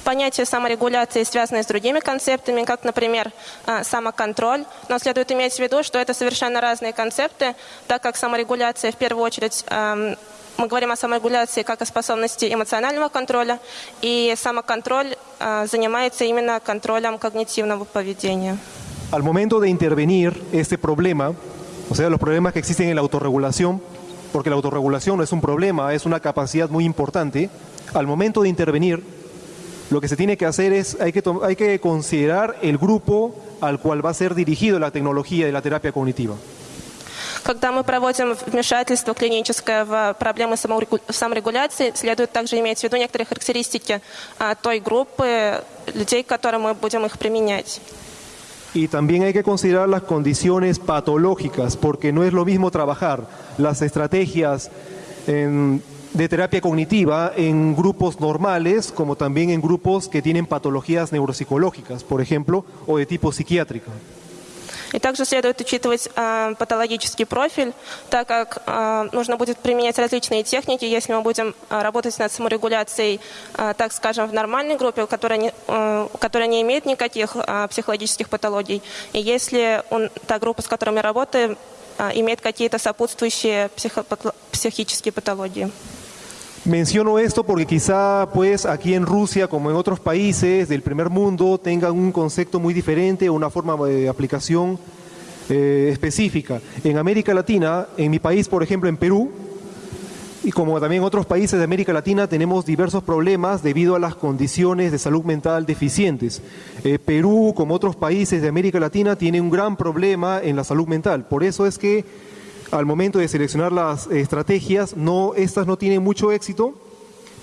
Понятие саморегуляции связано с другими концептами, как, например, а, самоконтроль. Но следует иметь в виду, что это совершенно разные концепты, так как саморегуляция в первую очередь ам, мы говорим о саморегуляции как о способности эмоционального контроля, и самоконтроль а, занимается именно контролем когнитивного поведения. Al momento de intervenir este problema, o sea, los problemas que existen en la autorregulación, porque la autorregulación no es un problema, es una capacidad muy importante, al momento de intervenir, lo que se tiene que hacer es, hay que, to- hay que considerar el grupo al cual va a ser dirigido la tecnología de la terapia cognitiva. Когда мы проводим вмешательство клиническое в проблемы саморегу- саморегуляции, следует также иметь в виду некоторые характеристики а, той группы людей, к которым мы будем их применять. Y también hay que considerar las condiciones patológicas, porque no es lo mismo trabajar las estrategias en- de terapia cognitiva en grupos normales, como también en grupos que tienen patologías neuropsicológicas, por ejemplo, o de tipo psiquiátrico. И также следует учитывать а, патологический профиль, так как а, нужно будет применять различные техники, если мы будем а, работать над саморегуляцией, а, так скажем, в нормальной группе, которая не, э, которая не имеет никаких а, психологических патологий, и если он- та группа, с которой мы работаем, а, имеет какие-то сопутствующие психопато- психические патологии. Menciono esto porque quizá pues aquí en Rusia como en otros países del primer mundo tengan un concepto muy diferente o una forma de aplicación eh, específica. En América Latina, en mi país por ejemplo en Perú, Y como también otros países de América Latina tenemos diversos problemas debido a las condiciones de salud mental deficientes. Eh, Perú, como otros países de América Latina, tiene un gran problema en la salud mental. Por eso es que al momento de seleccionar las estrategias, no, estas no tienen mucho éxito.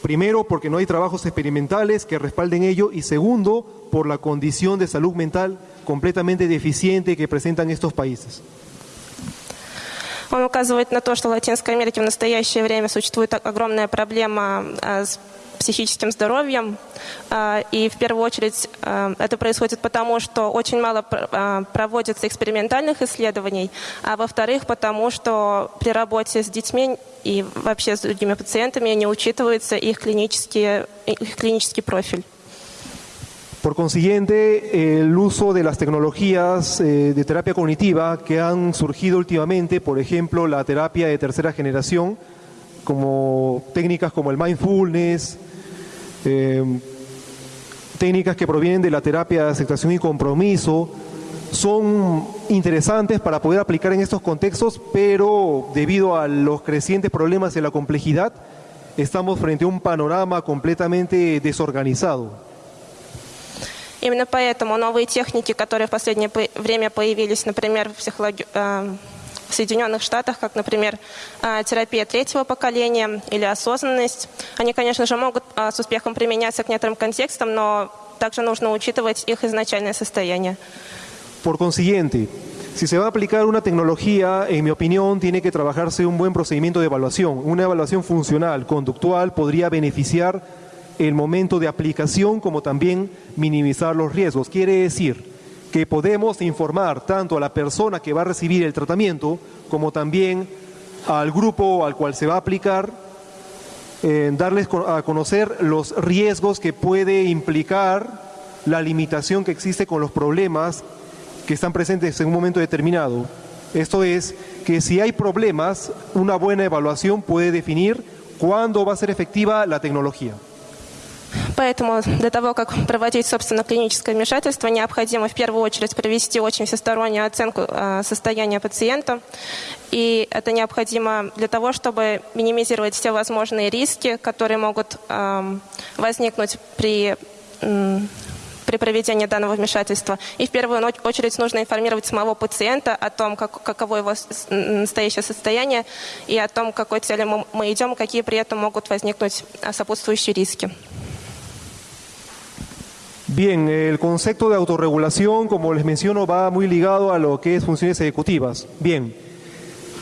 Primero, porque no hay trabajos experimentales que respalden ello. Y segundo, por la condición de salud mental completamente deficiente que presentan estos países. Он указывает на то, что в Латинской Америке в настоящее время существует огромная проблема с психическим здоровьем. И в первую очередь это происходит потому, что очень мало проводится экспериментальных исследований, а во-вторых, потому что при работе с детьми и вообще с другими пациентами не учитывается их клинический, их клинический профиль. Por consiguiente, el uso de las tecnologías eh, de terapia cognitiva que han surgido últimamente, por ejemplo, la terapia de tercera generación, como técnicas como el mindfulness, eh, técnicas que provienen de la terapia de aceptación y compromiso, son interesantes para poder aplicar en estos contextos, pero debido a los crecientes problemas y la complejidad, estamos frente a un panorama completamente desorganizado. Именно поэтому новые техники, которые в последнее время появились, например, в, психологи... в Соединенных Штатах, как, например, терапия третьего поколения или осознанность, они, конечно же, могут с успехом применяться к некоторым контекстам, но также нужно учитывать их изначальное состояние. Por consiguiente, si se va a aplicar una tecnología, en mi opinión, tiene que trabajarse un buen procedimiento de evaluación. Una evaluación funcional, conductual, podría beneficiar el momento de aplicación como también minimizar los riesgos. Quiere decir que podemos informar tanto a la persona que va a recibir el tratamiento como también al grupo al cual se va a aplicar, eh, darles a conocer los riesgos que puede implicar la limitación que existe con los problemas que están presentes en un momento determinado. Esto es que si hay problemas, una buena evaluación puede definir cuándo va a ser efectiva la tecnología. Поэтому для того, как проводить, собственно, клиническое вмешательство, необходимо в первую очередь провести очень всестороннюю оценку состояния пациента. И это необходимо для того, чтобы минимизировать все возможные риски, которые могут возникнуть при при проведении данного вмешательства. И в первую очередь нужно информировать самого пациента о том, как, каково его настоящее состояние и о том, к какой цели мы, мы идем, какие при этом могут возникнуть сопутствующие риски. Bien, el concepto de autorregulación, como les menciono, va muy ligado a lo que es funciones ejecutivas. Bien,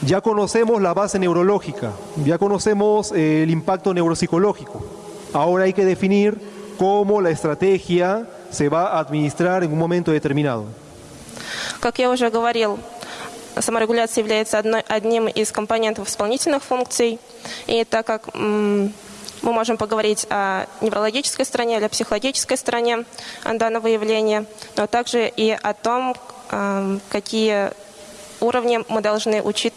ya conocemos la base neurológica, ya conocemos el impacto neuropsicológico. Ahora hay que definir cómo la estrategia se va a administrar en un momento determinado. Как я уже говорил, саморегуляция является одним из компонентов исполнительных функций. И так как мы можем поговорить о неврологической стороне или психологической стороне данного явления, но также и о том, какие уровни мы должны учить,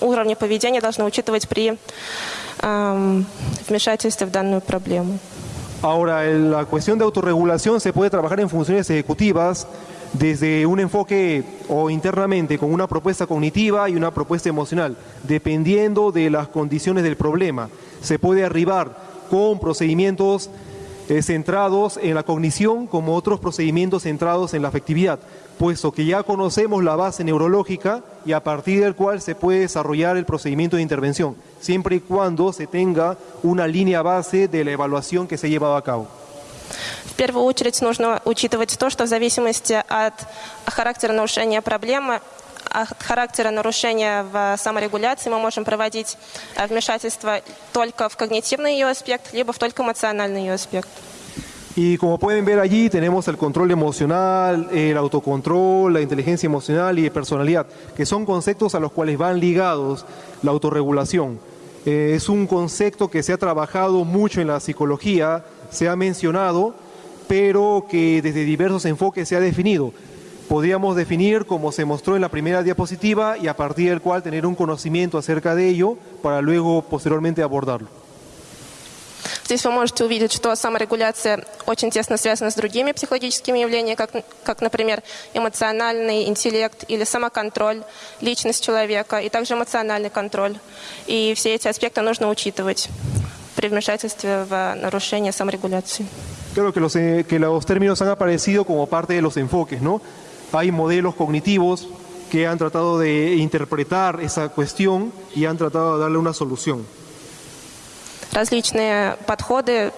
уровни поведения должны учитывать при вмешательстве в данную проблему. Ahora, la cuestión de autorregulación se puede trabajar en funciones ejecutivas desde un enfoque o internamente con una propuesta cognitiva y una propuesta emocional, dependiendo de las condiciones del problema. Se puede arribar con procedimientos eh, centrados en la cognición como otros procedimientos centrados en la afectividad, puesto que ya conocemos la base neurológica y a partir del cual se puede desarrollar el procedimiento de intervención, siempre y cuando se tenga una línea base de la evaluación que se ha llevado a cabo. В первую очередь нужно учитывать то, что в зависимости от характера нарушения проблемы от характера нарушения в саморегуляции мы можем проводить вмешательство только в когнитивный ее аспект, либо в только эмоциональный ее аспект. Y como pueden ver allí, tenemos el control emocional, el autocontrol, la inteligencia emocional y personalidad, que son conceptos a los cuales van ligados la autorregulación. Eh, es un concepto que se ha trabajado mucho en la psicología, se ha mencionado, pero que desde diversos enfoques se ha definido. Podríamos definir como se mostró en la primera diapositiva y a partir del cual tener un conocimiento acerca de ello para luego posteriormente abordarlo. Здесь вы можете увидеть, что саморегуляция очень тесно связана с другими психологическими явлениями, как, как например, эмоциональный интеллект или самоконтроль, личность человека, и также эмоциональный контроль. И все эти аспекты нужно учитывать при вмешательстве в нарушение саморегуляции. Creo que los, eh, que los términos han aparecido como parte de los enfoques, ¿no? Hay modelos cognitivos que han tratado de interpretar esa cuestión y han tratado de darle una solución. Различные подходы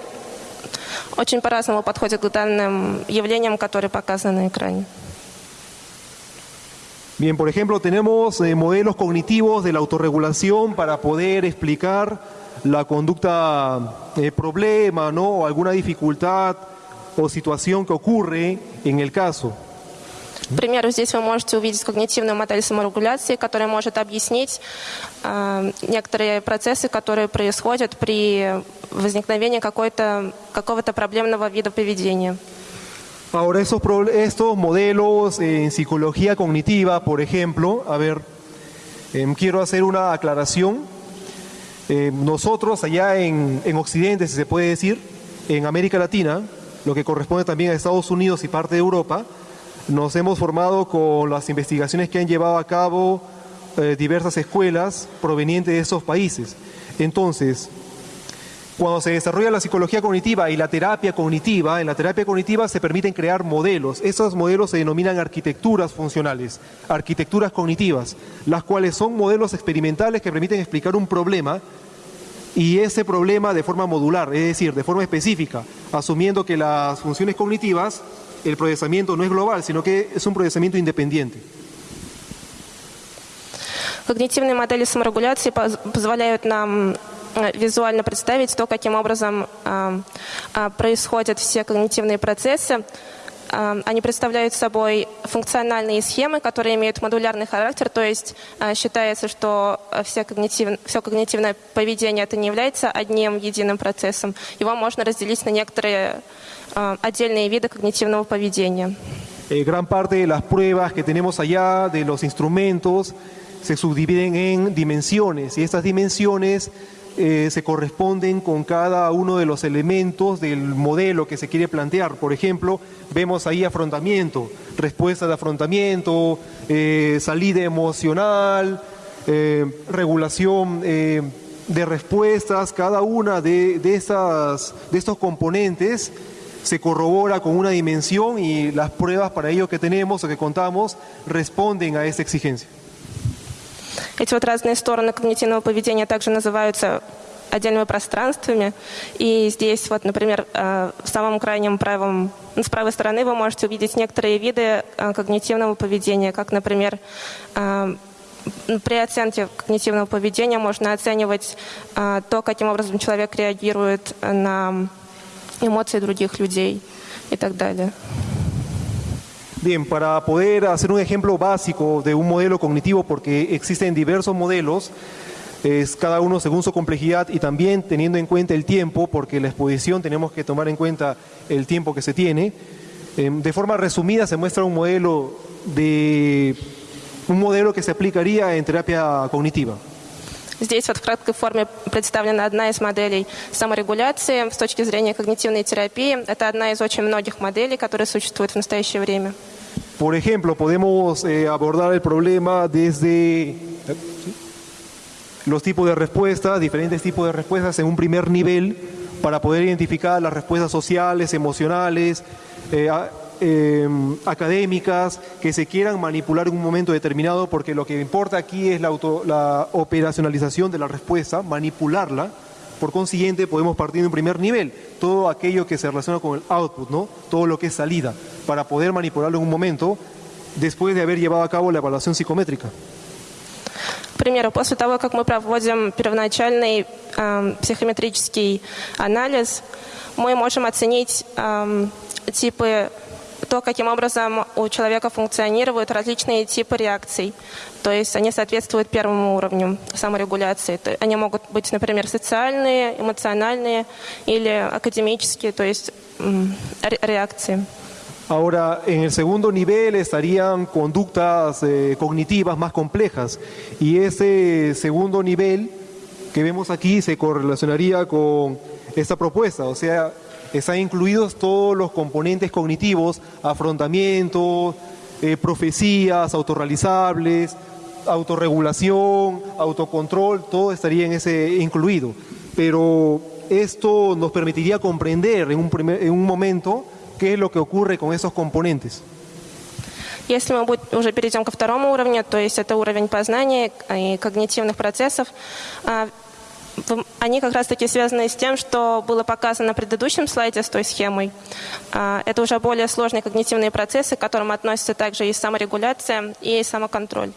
очень по-разному подходят к данным явлениям, которые показаны на экране. Bien, por ejemplo, tenemos eh, modelos cognitivos de la autorregulación para poder explicar la conducta eh, problema, ¿no? O alguna dificultad o situación que ocurre en el caso. К примеру, здесь вы можете увидеть когнитивную модель саморегуляции, которая может объяснить э, некоторые процессы, которые происходят при возникновении какого-то проблемного вида поведения. Ahora, pro- estos modelos en psicología cognitiva, por ejemplo, a ver, em, quiero hacer una aclaración. Eh, nosotros allá en, en Occidente, si se puede decir, en América Latina, lo que corresponde también a Estados Unidos y parte de Europa, nos hemos formado con las investigaciones que han llevado a cabo eh, diversas escuelas provenientes de esos países. Entonces, cuando se desarrolla la psicología cognitiva y la terapia cognitiva, en la terapia cognitiva se permiten crear modelos. Esos modelos se denominan arquitecturas funcionales, arquitecturas cognitivas, las cuales son modelos experimentales que permiten explicar un problema y ese problema de forma modular, es decir, de forma específica, asumiendo que las funciones cognitivas, el procesamiento no es global, sino que es un procesamiento independiente. Когнитивные модели саморегуляции поз- позволяют нам э, визуально представить то, каким образом э, э, происходят все когнитивные процессы. Э, Они представляют собой функциональные схемы, которые имеют модулярный характер, то есть э, считается, что э, все, когнитив- все когнитивное поведение это не является одним единым процессом. Его можно разделить на некоторые э, отдельные виды когнитивного поведения. Eh, gran parte de las pruebas que tenemos allá, de los instrumentos, se subdividen en dimensiones y estas dimensiones eh, se corresponden con cada uno de los elementos del modelo que se quiere plantear. Por ejemplo, vemos ahí afrontamiento, respuesta de afrontamiento, eh, salida emocional, eh, regulación eh, de respuestas, cada una de, de, estos componentes se corrobora con una dimensión y las pruebas para ello que tenemos o que contamos responden a esta exigencia. Эти вот разные стороны когнитивного поведения также называются отдельными пространствами. И здесь, вот, например, э, в самом крайнем правом, ну, с правой стороны вы можете увидеть некоторые виды э, когнитивного поведения, как, например, э, при оценке когнитивного поведения можно оценивать то, каким образом человек реагирует на эмоции других людей и так далее. Bien, para poder hacer un ejemplo básico de un modelo cognitivo, porque existen diversos modelos, es cada uno según su complejidad y también teniendo en cuenta el tiempo, porque la exposición tenemos que tomar en cuenta el tiempo que se tiene. Eh, De forma resumida se muestra un modelo de un modelo que se aplicaría en terapia cognitiva. Здесь вот в краткой форме представлена одна из моделей саморегуляции с точки зрения когнитивной терапии. Это одна из очень многих моделей, которые существуют в настоящее время. Por ejemplo, podemos eh, abordar el problema desde los tipos de respuestas, diferentes tipos de respuestas en un primer nivel para poder identificar las respuestas sociales, emocionales, eh, eh, académicas que se quieran manipular en un momento determinado, porque lo que importa aquí es la, auto- la operacionalización de la respuesta, manipularla. Por consiguiente, podemos partir de un primer nivel, todo aquello que se relaciona con el output, ¿no? todo lo que es salida, para poder manipularlo en un momento después de haber llevado a cabo la evaluación psicométrica. К примеру, после того, как мы проводим первоначальный эм, психометрический анализ, мы можем оценить эм, типы, то, каким образом у человека функционируют различные типы реакций. То есть они соответствуют первому уровню саморегуляции. Они могут быть, например, социальные, эмоциональные или академические, то есть ре- реакции. Ahora, en el segundo nivel estarían conductas eh, cognitivas más complejas y ese segundo nivel que vemos aquí se correlacionaría con esta propuesta. O sea, están incluidos todos los componentes cognitivos, afrontamiento, eh, profecías, autorrealizables, autorregulación, autocontrol, todo estaría en ese incluido. Pero esto nos permitiría comprender en un, primer, en un momento qué es lo que ocurre con esos componentes. Если мы уже перейдем ко второму уровню, то есть это уровень познания и когнитивных процессов, а, они как раз-таки связаны с тем, что было показано на предыдущем слайде с той схемой. А, это уже более сложные когнитивные процессы, к которым относятся также и саморегуляция, и самоконтроль.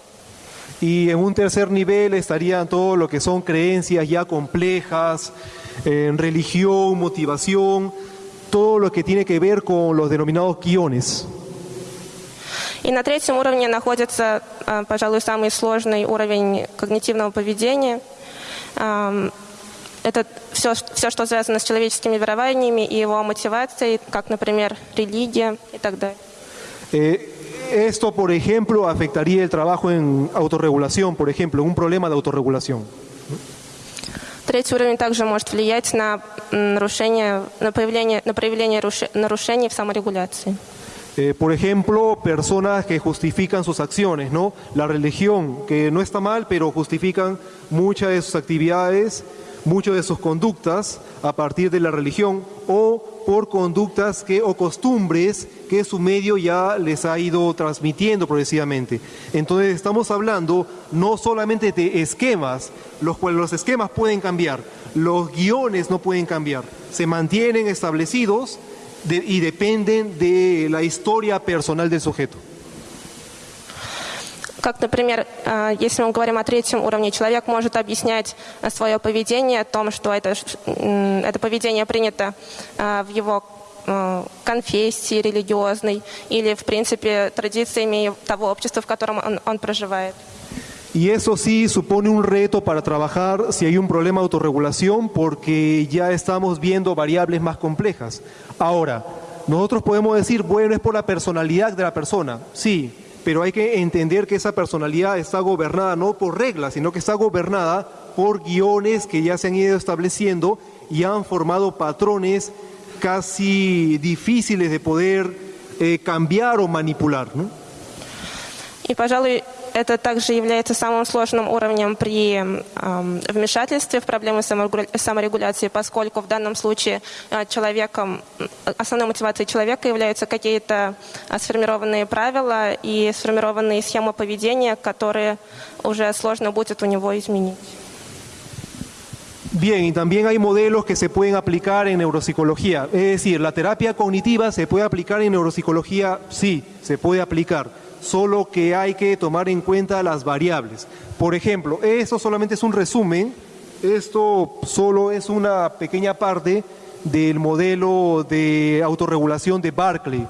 Y en un tercer nivel estarían todo lo que son creencias ya complejas, en religión, motivación, todo lo que tiene que ver con los denominados guiones. И на третьем уровне находится, пожалуй, самый сложный уровень когнитивного поведения. Это все, все, что связано с человеческими верованиями и его мотивацией, как, например, религия и так далее. Esto, por ejemplo, afectaría el trabajo en autorregulación, por ejemplo, un problema de autorregulación. Третий уровень также может влиять на нарушение, на появление, на проявление нарушений в саморегуляции. Eh, por ejemplo, personas que justifican sus acciones, ¿no? La religión, que no está mal, pero justifican muchas de sus actividades, muchas de sus conductas a partir de la religión o por conductas que, o costumbres que su medio ya les ha ido transmitiendo progresivamente. Entonces estamos hablando no solamente de esquemas, los cuales los esquemas pueden cambiar, los guiones no pueden cambiar, se mantienen establecidos y dependen de la historia personal del sujeto. Как, например, если мы говорим о третьем уровне, человек может объяснять свое поведение, о том, что это, это поведение принято в его конфессии религиозной или, в принципе, традициями того общества, в котором он, он проживает. Y eso sí supone un reto para trabajar si hay un problema de autorregulación porque ya estamos viendo variables más complejas. Ahora, nosotros podemos decir, bueno, es por la personalidad de la persona, sí, pero hay que entender que esa personalidad está gobernada no por reglas, sino que está gobernada por guiones que ya se han ido estableciendo y han formado patrones casi difíciles de poder eh, cambiar o manipular. ¿no? Y, пожалуй, это также является самым сложным уровнем при э, вмешательстве в проблемы саморегуляции, поскольку в данном случае э, человеком, основной мотивацией человека являются какие-то сформированные правила и сформированные схемы поведения, которые уже сложно будет у него изменить. Bien, y también hay modelos que se pueden aplicar en neuropsicología. Es decir, la terapia cognitiva se puede aplicar en neuropsicología, sí, se puede aplicar solo que hay que tomar en cuenta las variables. Por ejemplo, esto solamente es un resumen, esto solo es una pequeña parte del modelo de autorregulación de Barclay.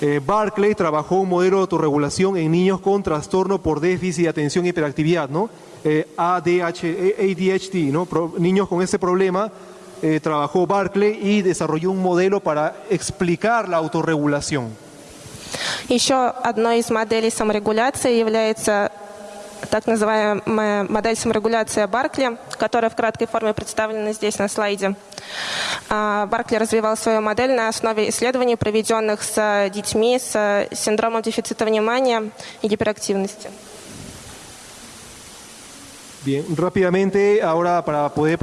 Eh, Barclay trabajó un modelo de autorregulación en niños con trastorno por déficit de atención y hiperactividad, ¿no? Eh, ADH, ADHD, ¿no? niños con ese problema, eh, trabajó Barclay y desarrolló un modelo para explicar la autorregulación. Еще одной из моделей саморегуляции является так называемая модель саморегуляции Баркли, которая в краткой форме представлена здесь на слайде. Баркли развивал свою модель на основе исследований, проведенных с детьми с синдромом дефицита внимания и гиперактивности. Bien, rápidamente, ahora para poder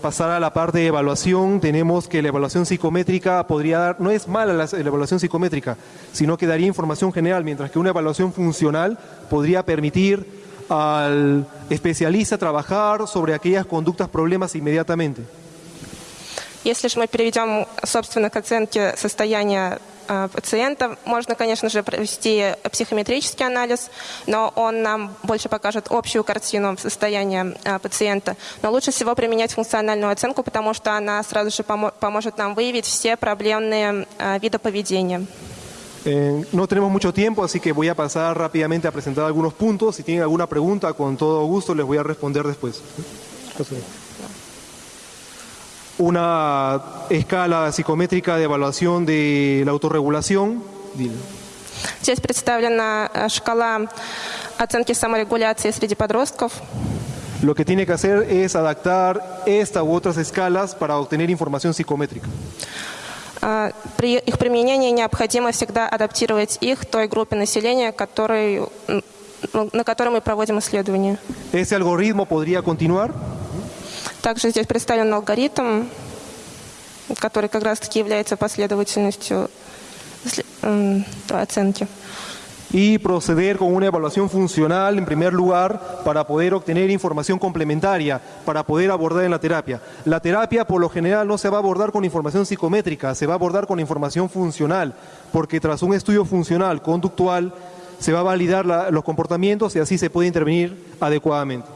pasar a la parte de evaluación, tenemos que la evaluación psicométrica podría dar, no es mala la, evaluación psicométrica, sino que daría información general, mientras que una evaluación funcional podría permitir al especialista trabajar sobre aquellas conductas problemas inmediatamente. Если же мы переведем, собственно, к оценке состояния пациента. Можно, конечно же, провести психометрический анализ, но он нам больше покажет общую картину состояния пациента. Но лучше всего применять функциональную оценку, потому что она сразу же поможет нам выявить все проблемные виды поведения. Eh, no tenemos mucho tiempo, así que voy a pasar rápidamente a presentar algunos puntos. Si tienen alguna pregunta, con todo gusto les voy a responder después. Una escala psicométrica de evaluación de la autorregulación. Здесь представлена шкала оценки саморегуляции среди подростков. Lo que tiene que hacer es adaptar esta u otras escalas para obtener información psicométrica. А, При их применении необходимо всегда адаптировать их той группе населения, который, м, ну, на которой мы проводим исследования. Ese algoritmo podría continuar. Также здесь представлен алгоритм, который как раз-таки является последовательностью сли- м, оценки. y proceder con una evaluación funcional en primer lugar para poder obtener información complementaria, para poder abordar en la terapia. La terapia por lo general no se va a abordar con información psicométrica, se va a abordar con información funcional, porque tras un estudio funcional, conductual, se va a validar la- los comportamientos y así se puede intervenir adecuadamente.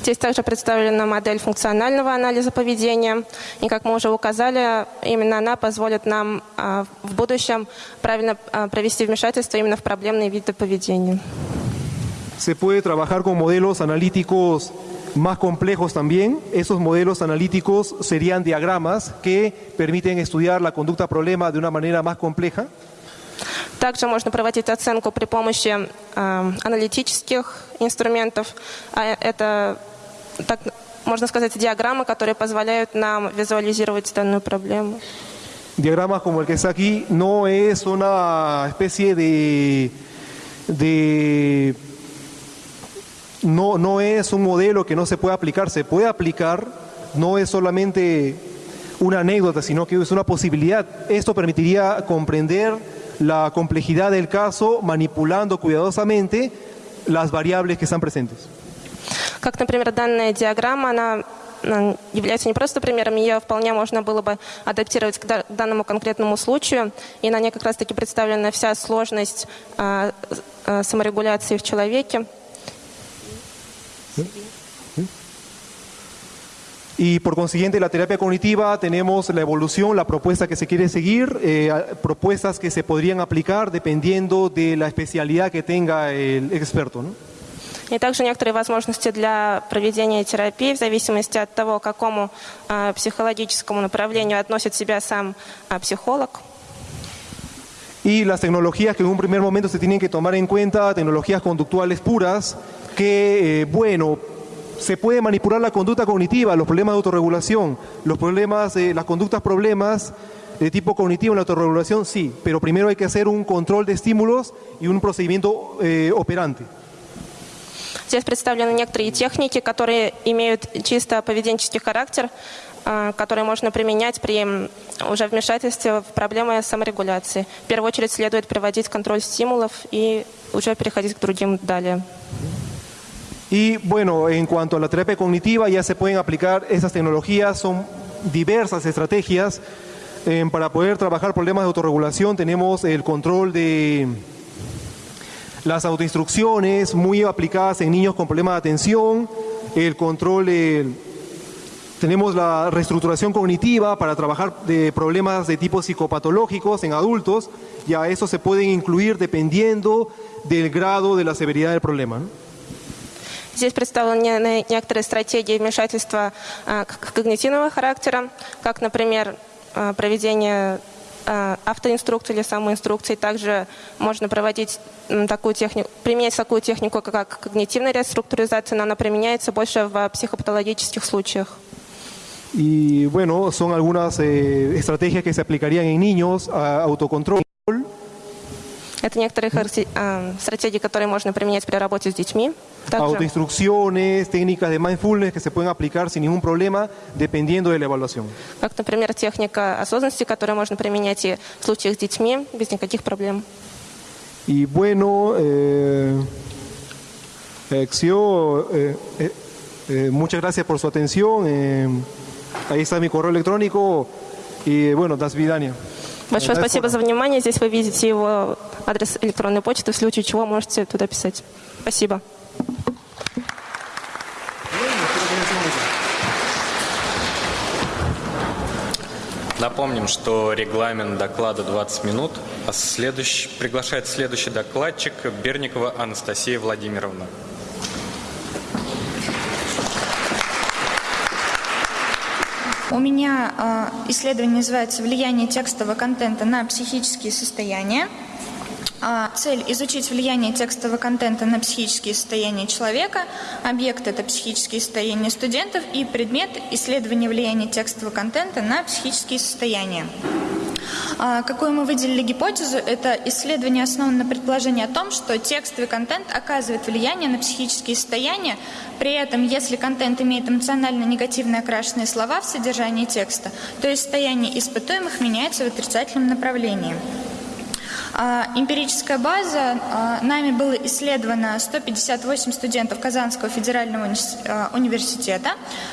Здесь также представлена модель функционального анализа поведения. И, как мы уже указали, именно она позволит нам а, в будущем правильно а, провести вмешательство именно в проблемные виды поведения. Se puede trabajar con modelos analíticos más complejos también. Esos modelos analíticos serían diagramas que permiten estudiar la conducta problema de una manera más compleja. Также можно проводить оценку при помощи а, аналитических инструментов. А это, так, можно сказать, диаграммы, которые позволяют нам визуализировать данную проблему. Diagramas como el que está aquí no es una especie de, de no, no es un modelo que no se puede aplicar, se puede aplicar, no es solamente una anécdota, sino que es una posibilidad. Esto permitiría comprender la complejidad del caso manipulando cuidadosamente las variables que están presentes. Как, например, данная диаграмма, она является не просто примером, ее вполне можно было бы адаптировать к да- данному конкретному случаю, и на ней как раз-таки представлена вся сложность а, а, саморегуляции в человеке. Y por consiguiente, la terapia cognitiva tenemos la evolución, la propuesta que se quiere seguir, eh, a- propuestas que se podrían aplicar dependiendo de la especialidad que tenga el experto. ¿no? И также некоторые возможности для проведения терапии в зависимости от того, к какому а, психологическому направлению относит себя сам а, психолог. Y las tecnologías que en un primer momento se tienen que tomar en cuenta, tecnologías conductuales puras, que, eh, bueno, se puede manipular la conducta cognitiva, los problemas de autorregulación, los problemas, eh, las conductas problemas de tipo cognitivo en la autorregulación, sí, pero primero hay que hacer un control de estímulos y un procedimiento eh, operante. Здесь представлены некоторые техники, которые имеют чисто поведенческий характер, а, которые можно применять при м, уже вмешательстве в проблемы саморегуляции. В первую очередь следует проводить контроль стимулов и уже переходить к другим далее. Y bueno, en cuanto a la terapia cognitiva, ya se pueden aplicar esas tecnologías, son diversas estrategias eh, para poder trabajar problemas de autorregulación. Tenemos el control de las autoinstrucciones muy aplicadas en niños con problemas de atención, el control. Tenemos la reestructuración cognitiva para trabajar de problemas de tipo psicopatológicos en adultos, y a eso se pueden incluir dependiendo del grado de la severidad del problema. Здесь представлены не- некоторые стратегии вмешательства а, когнитивного характера, как, например, а, проведение а, автоинструкции или самоинструкции. Также можно проводить такую технику, применять такую технику, как когнитивная реструктуризация, но она применяется больше в психопатологических случаях. Y bueno, son algunas eh, estrategias que se aplicarían en niños, autocontrol, Это некоторые характе- а, стратегии, которые можно применять при работе с детьми. Также autoinstrucciones, técnicas de mindfulness que se pueden aplicar sin ningún problema dependiendo de la evaluación. как, например, техника осознанности, которую можно применять и в случаях с детьми без никаких проблем. Y bueno, eh, Exio, eh, eh, eh, muchas gracias por su atención. eh, ahí está mi correo electrónico y bueno, das vidania. Большое спасибо за внимание. Здесь вы видите его адрес электронной почты, в случае чего можете туда писать. Спасибо. Напомним, что регламент доклада 20 минут, а следующий, приглашает следующий докладчик Берникова Анастасия Владимировна. У меня э, исследование называется «Влияние текстового контента на психические состояния». А, цель – изучить влияние текстового контента на психические состояния человека. Объект – это психические состояния студентов. И предмет – исследование влияния текстового контента на психические состояния. А, какую мы выделили гипотезу? Это исследование основано на предположении о том, что текстовый контент оказывает влияние на психические состояния. При этом, если контент имеет эмоционально негативно окрашенные слова в содержании текста, то есть состояние испытуемых меняется в отрицательном направлении. А, эмпирическая база. А, нами было исследовано 158 студентов Казанского федерального а, университета.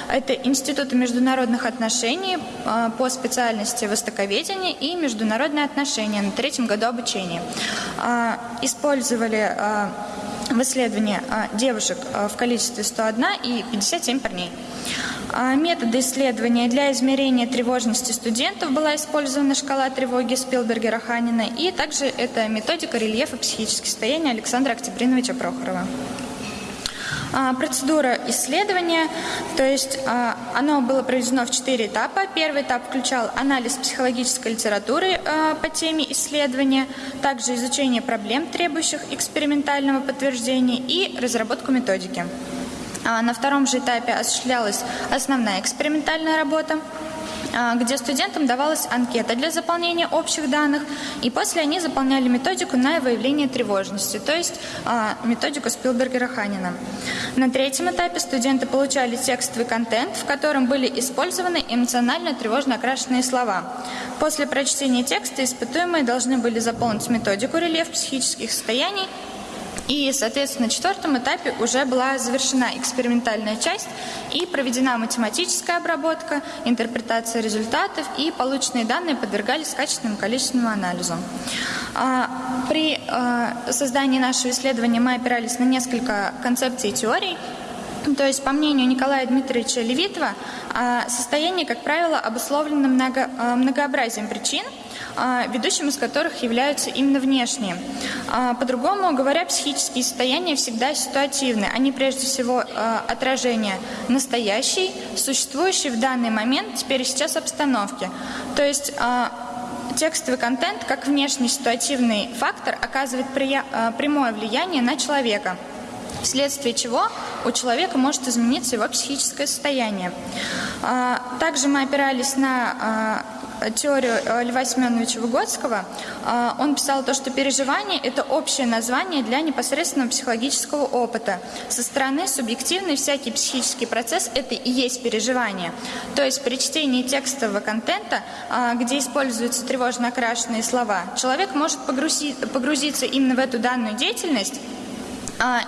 Это институты международных отношений по специальности востоковедения и международные отношения на третьем году обучения. Использовали в исследовании девушек в количестве 101 и 57 парней. А, методы исследования для измерения тревожности студентов была использована шкала тревоги Спилбергера-Ханина, и также это методика рельефа психических состояний Александра Октябриновича Прохорова. А, процедура исследования, то есть а, оно было проведено в четыре этапа. Первый этап включал анализ психологической литературы по теме исследования, также изучение проблем, требующих экспериментального подтверждения и разработку методики. А на втором же этапе осуществлялась основная экспериментальная работа а, где студентам давалась анкета для заполнения общих данных, и после они заполняли методику на выявление тревожности, то есть а, методику Спилбергера-Ханина. На третьем этапе студенты получали текстовый контент, в котором были использованы эмоционально тревожно окрашенные слова. После прочтения текста испытуемые должны были заполнить методику рельеф психических состояний и, соответственно, на четвертом этапе уже была завершена экспериментальная часть и проведена математическая обработка, интерпретация результатов, и полученные данные подвергались качественному количественному анализу. А, при а, создании нашего исследования мы опирались на несколько концепций и теорий, то есть, по мнению Николая Дмитриевича Левитова, а, состояние, как правило, обусловлено много, многообразием причин – ведущим из которых являются именно внешние. А, по-другому говоря, психические состояния всегда ситуативны. Они прежде всего а, отражение настоящей, существующей в данный момент, теперь и сейчас обстановки. То есть текстовый контент, как внешний ситуативный фактор, оказывает прямое влияние на человека вследствие чего у человека может измениться его психическое состояние. Также мы опирались на теорию э, Льва Семеновича Выгодского, э, он писал то, что переживание – это общее название для непосредственного психологического опыта. Со стороны субъективный всякий психический процесс – это и есть переживание. То есть при чтении текстового контента, э, где используются тревожно окрашенные слова, человек может погрузиться именно в эту данную деятельность, а,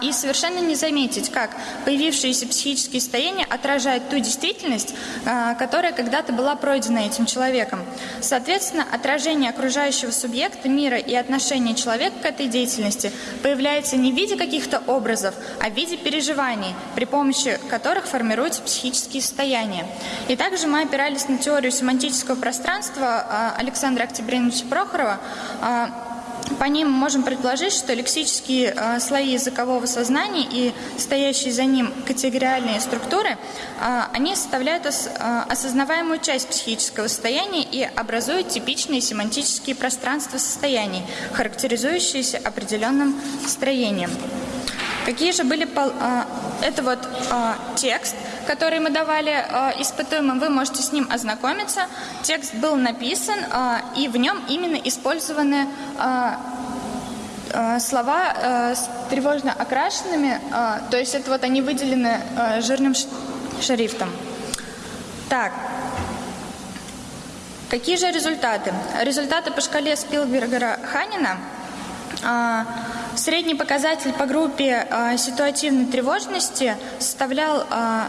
и совершенно не заметить, как появившиеся психические состояния отражают ту действительность, а, которая когда-то была пройдена этим человеком. Соответственно, отражение окружающего субъекта, мира и отношения человека к этой деятельности появляется не в виде каких-то образов, а в виде переживаний, при помощи которых формируются психические состояния. И также мы опирались на теорию семантического пространства а, Александра Октябриновича Прохорова, по ним можем предположить, что лексические э, слои языкового сознания и стоящие за ним категориальные структуры, э, они составляют ос, э, осознаваемую часть психического состояния и образуют типичные семантические пространства состояний, характеризующиеся определенным строением. Какие же были... Э, это вот э, текст, который мы давали э, испытуемым, вы можете с ним ознакомиться. Текст был написан, э, и в нем именно использованы э, слова с тревожно окрашенными, то есть это вот они выделены жирным шрифтом. Так, какие же результаты? Результаты по шкале Спилбергера-Ханина Средний показатель по группе э, ситуативной тревожности составлял э, а,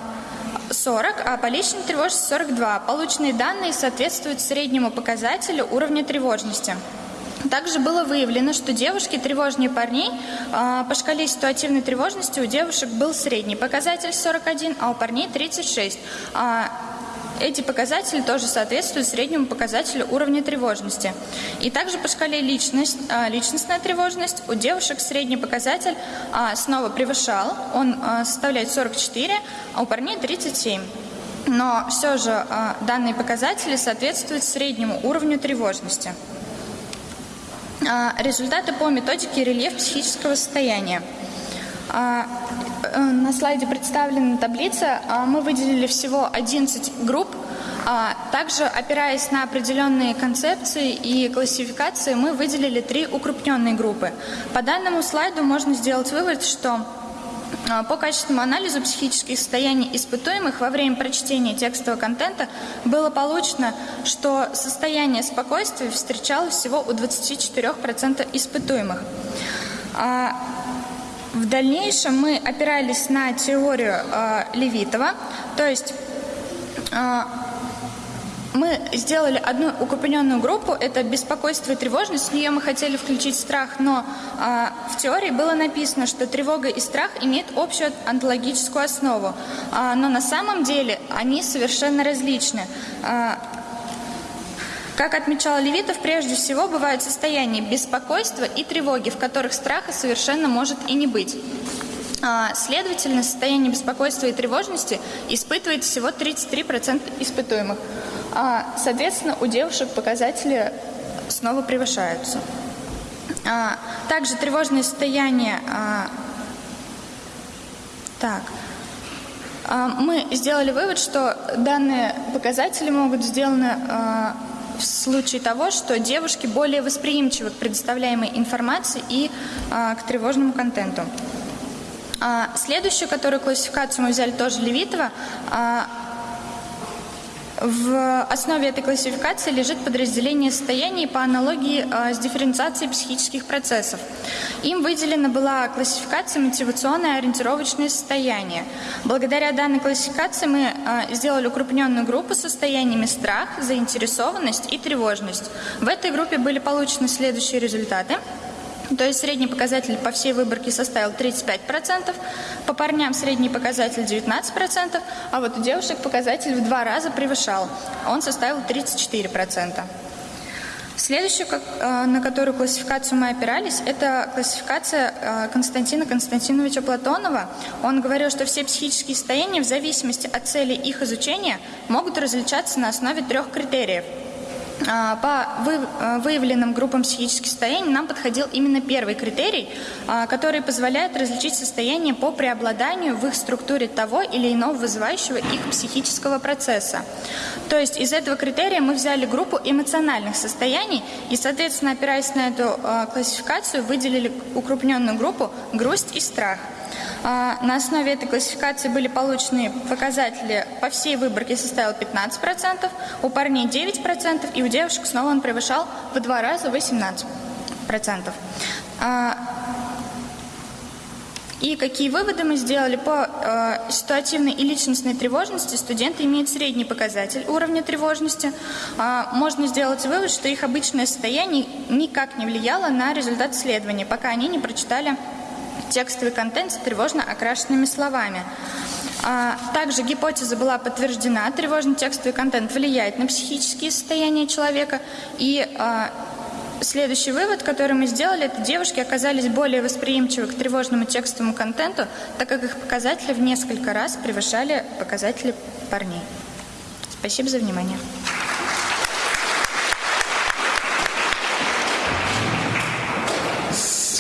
40, а по личной тревожности 42. Полученные данные соответствуют среднему показателю уровня тревожности. Также было выявлено, что девушки тревожнее парней. По шкале ситуативной тревожности у девушек был средний показатель 41, а у парней 36. Эти показатели тоже соответствуют среднему показателю уровня тревожности. И также по шкале личность, а, личностная тревожность у девушек средний показатель а, снова превышал, он а, составляет 44, а у парней 37. Но все же данные показатели соответствуют среднему уровню тревожности. Результаты по методике рельеф психического состояния. Э, на слайде представлена таблица. Мы выделили всего 11 групп. Также, опираясь на определенные концепции и классификации, мы выделили три укрупненные группы. По данному слайду можно сделать вывод, что по качественному анализу психических состояний испытуемых во время прочтения текстового контента было получено, что состояние спокойствия встречалось всего у 24% испытуемых. В дальнейшем мы опирались на теорию э, Левитова, то есть э, мы сделали одну укрупненную группу, это беспокойство и тревожность, в нее мы хотели включить страх, но э, в теории было написано, что тревога и страх имеют общую онтологическую основу, э, но на самом деле они совершенно различны. Э, как отмечал Левитов, прежде всего бывают состояния беспокойства и тревоги, в которых страха совершенно может и не быть. Следовательно, состояние беспокойства и тревожности испытывает всего 33% испытуемых. Соответственно, у девушек показатели снова превышаются. Также тревожное состояние... Так, мы сделали вывод, что данные показатели могут сделаны в случае того, что девушки более восприимчивы к предоставляемой информации и а, к тревожному контенту. А, следующую, которую классификацию мы взяли тоже Левитова, а, в основе этой классификации лежит подразделение состояний по аналогии э, с дифференциацией психических процессов. Им выделена была классификация мотивационное ориентировочное состояние. Благодаря данной классификации мы э, сделали укрупненную группу состояниями страх, заинтересованность и тревожность. В этой группе были получены следующие результаты – то есть средний показатель по всей выборке составил 35%, по парням средний показатель 19%, а вот у девушек показатель в два раза превышал, он составил 34%. Следующую, э, на которую классификацию мы опирались, это классификация э, Константина Константиновича Платонова. Он говорил, что все психические состояния в зависимости от цели их изучения могут различаться на основе трех критериев – по а, выявленным группам психических состояний нам подходил именно первый критерий, а, который позволяет различить состояние по преобладанию в их структуре того или иного вызывающего их психического процесса. То есть из этого критерия мы взяли группу эмоциональных состояний и, соответственно, опираясь на эту классификацию, выделили укрупненную группу грусть и страх – а, на основе этой классификации были получены показатели по всей выборке составил 15%, у парней 9% и у девушек снова он превышал в два раза 18%. А, и какие выводы мы сделали? По э, ситуативной и личностной тревожности студенты имеют средний показатель уровня тревожности. Можно сделать вывод, что их обычное состояние никак не влияло на результат исследования, пока они не прочитали текстовый контент с тревожно окрашенными словами. А, также гипотеза была подтверждена. Тревожный текстовый контент влияет на психические состояния человека. И а, следующий вывод, который мы сделали, это девушки оказались более восприимчивы к тревожному текстовому контенту, так как их показатели в несколько раз превышали показатели парней. Спасибо за внимание.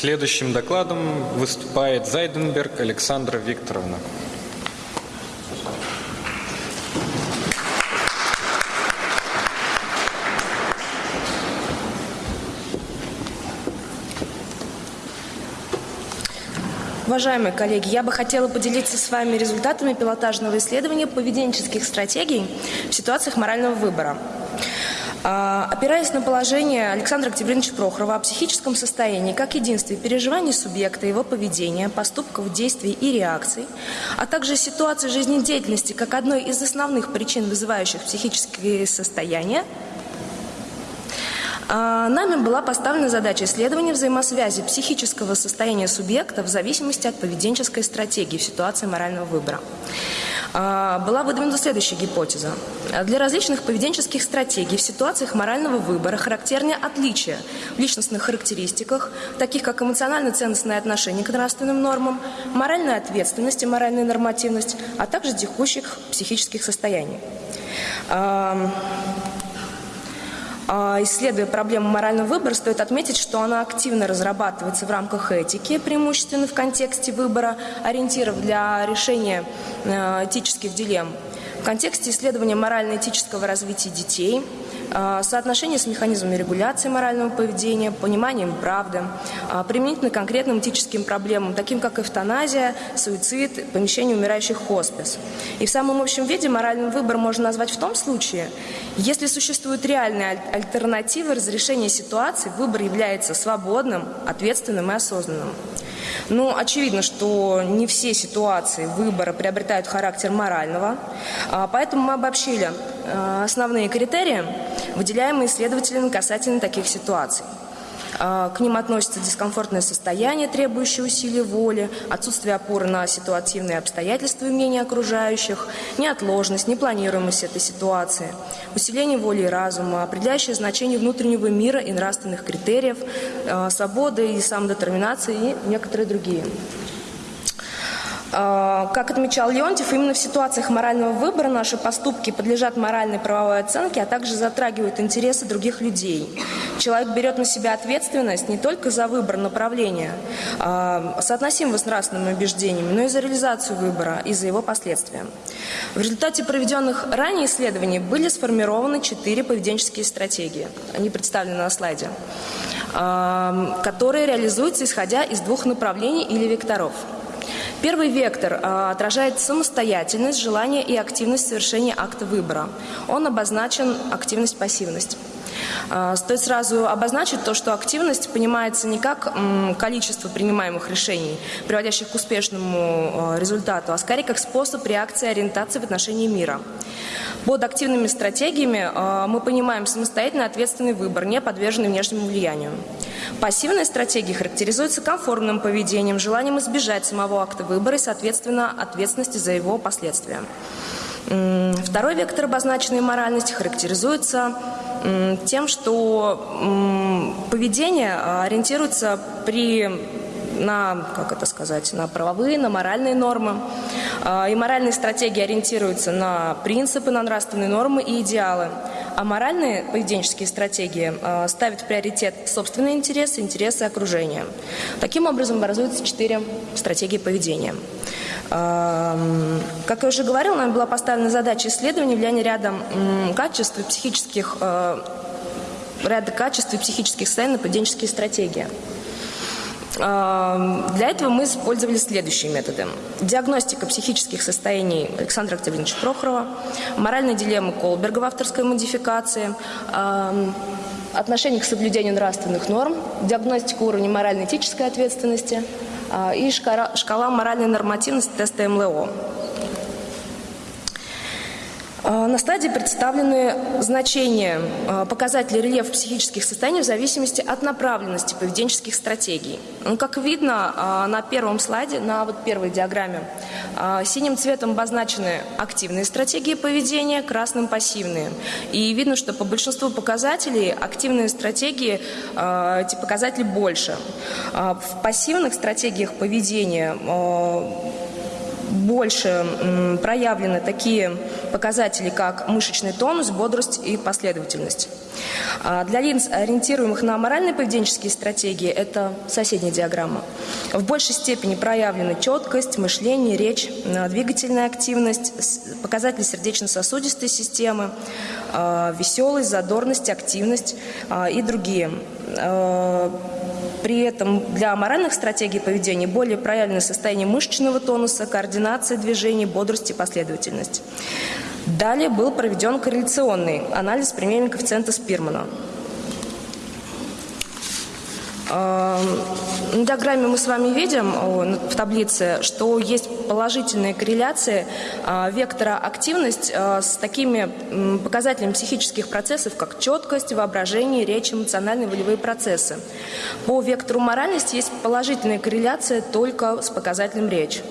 Следующим докладом выступает Зайденберг Александра Викторовна. Уважаемые коллеги, я бы хотела поделиться с вами результатами пилотажного исследования поведенческих стратегий в ситуациях морального выбора. А, опираясь на положение Александра Октябриновича Прохорова о психическом состоянии как единстве переживаний субъекта, его поведения, поступков, действий и реакций, а также ситуации жизнедеятельности как одной из основных причин, вызывающих психические состояния, Нами была поставлена задача исследования взаимосвязи психического состояния субъекта в зависимости от поведенческой стратегии в ситуации морального выбора. А, была выдвинута следующая гипотеза. Для различных поведенческих стратегий в ситуациях морального выбора характернее отличия в личностных характеристиках, таких как эмоционально-ценностное отношение к нравственным нормам, моральная ответственность и моральная нормативность, а также текущих психических состояний. А, исследуя проблему морального выбора, стоит отметить, что она активно разрабатывается в рамках этики, преимущественно в контексте выбора ориентиров для решения э, этических дилемм, в контексте исследования морально-этического развития детей – соотношение с механизмами регуляции морального поведения, пониманием правды, а, применительно конкретным этическим проблемам, таким как эвтаназия, суицид, помещение умирающих в хоспис. И в самом общем виде моральный выбор можно назвать в том случае, если существуют реальные альтернативы разрешения ситуации, выбор является свободным, ответственным и осознанным. Ну, очевидно, что не все ситуации выбора приобретают характер морального, а, поэтому мы обобщили основные критерии, выделяемые исследователями касательно таких ситуаций. А, к ним относятся дискомфортное состояние, требующее усилий воли, отсутствие опоры на ситуативные обстоятельства и мнения окружающих, неотложность, непланируемость этой ситуации, усиление воли и разума, определяющее значение внутреннего мира и нравственных критериев, а, свободы и самодетерминации и некоторые другие. А, как отмечал Леонтьев, именно в ситуациях морального выбора наши поступки подлежат моральной правовой оценке, а также затрагивают интересы других людей. Человек берет на себя ответственность не только за выбор направления, а, соотносимого с нравственными убеждениями, но и за реализацию выбора и за его последствия. В результате проведенных ранее исследований были сформированы четыре поведенческие стратегии. Они представлены на слайде а, которые реализуются исходя из двух направлений или векторов – Первый вектор а, отражает самостоятельность, желание и активность совершения акта выбора. Он обозначен активность-пассивность. А, стоит сразу обозначить то, что активность понимается не как количество принимаемых решений, приводящих к успешному а, результату, а скорее как способ реакции и ориентации в отношении мира. Под активными стратегиями а, мы понимаем самостоятельный ответственный выбор, не подверженный внешнему влиянию. Пассивные стратегии характеризуются комфортным поведением, желанием избежать самого акта выбора и, соответственно, ответственности за его последствия. Второй вектор обозначенной моральности характеризуется тем, что поведение а, ориентируется при на, как это сказать, на правовые, на моральные нормы. А, и моральные стратегии ориентируются на принципы, на нравственные нормы и идеалы. А моральные поведенческие стратегии а, ставят в приоритет собственные интересы, интересы окружения. Таким образом образуются четыре стратегии поведения. Как я уже говорила, нам была поставлена задача исследования влияния ряда качеств психических ряда качеств и психических состояний на поведенческие стратегии. Для этого мы использовали следующие методы. Диагностика психических состояний Александра Октябриновича Прохорова, моральная дилемма Колберга в авторской модификации, отношение к соблюдению нравственных норм, диагностика уровня морально-этической ответственности а, и шкала моральной нормативности теста МЛО. А, на стадии представлены значения а, показателей рельефа психических состояний в зависимости от направленности поведенческих стратегий. Ну, как видно а, на первом слайде, на вот первой диаграмме, синим цветом обозначены активные стратегии поведения, красным – пассивные. И видно, что по большинству показателей активные стратегии, эти показатели больше. В пассивных стратегиях поведения больше проявлены такие показатели, как мышечный тонус, бодрость и последовательность. А для лиц, ориентируемых на моральные поведенческие стратегии, это соседняя диаграмма. В большей степени проявлены четкость, мышление, речь, а, двигательная активность, показатели сердечно-сосудистой системы, а, веселость, задорность, активность и другие. При этом для моральных стратегий поведения более проявлено состояние мышечного тонуса, координация движений, бодрости и последовательность. Далее был проведен корреляционный анализ применения коэффициента Спирмана. На диаграмме мы с вами видим в таблице, что есть положительные корреляции а, вектора активность а, с такими показателями психических процессов, как четкость, воображение, речь, эмоциональные волевые процессы. По вектору моральности есть положительная корреляция только с показателем речь.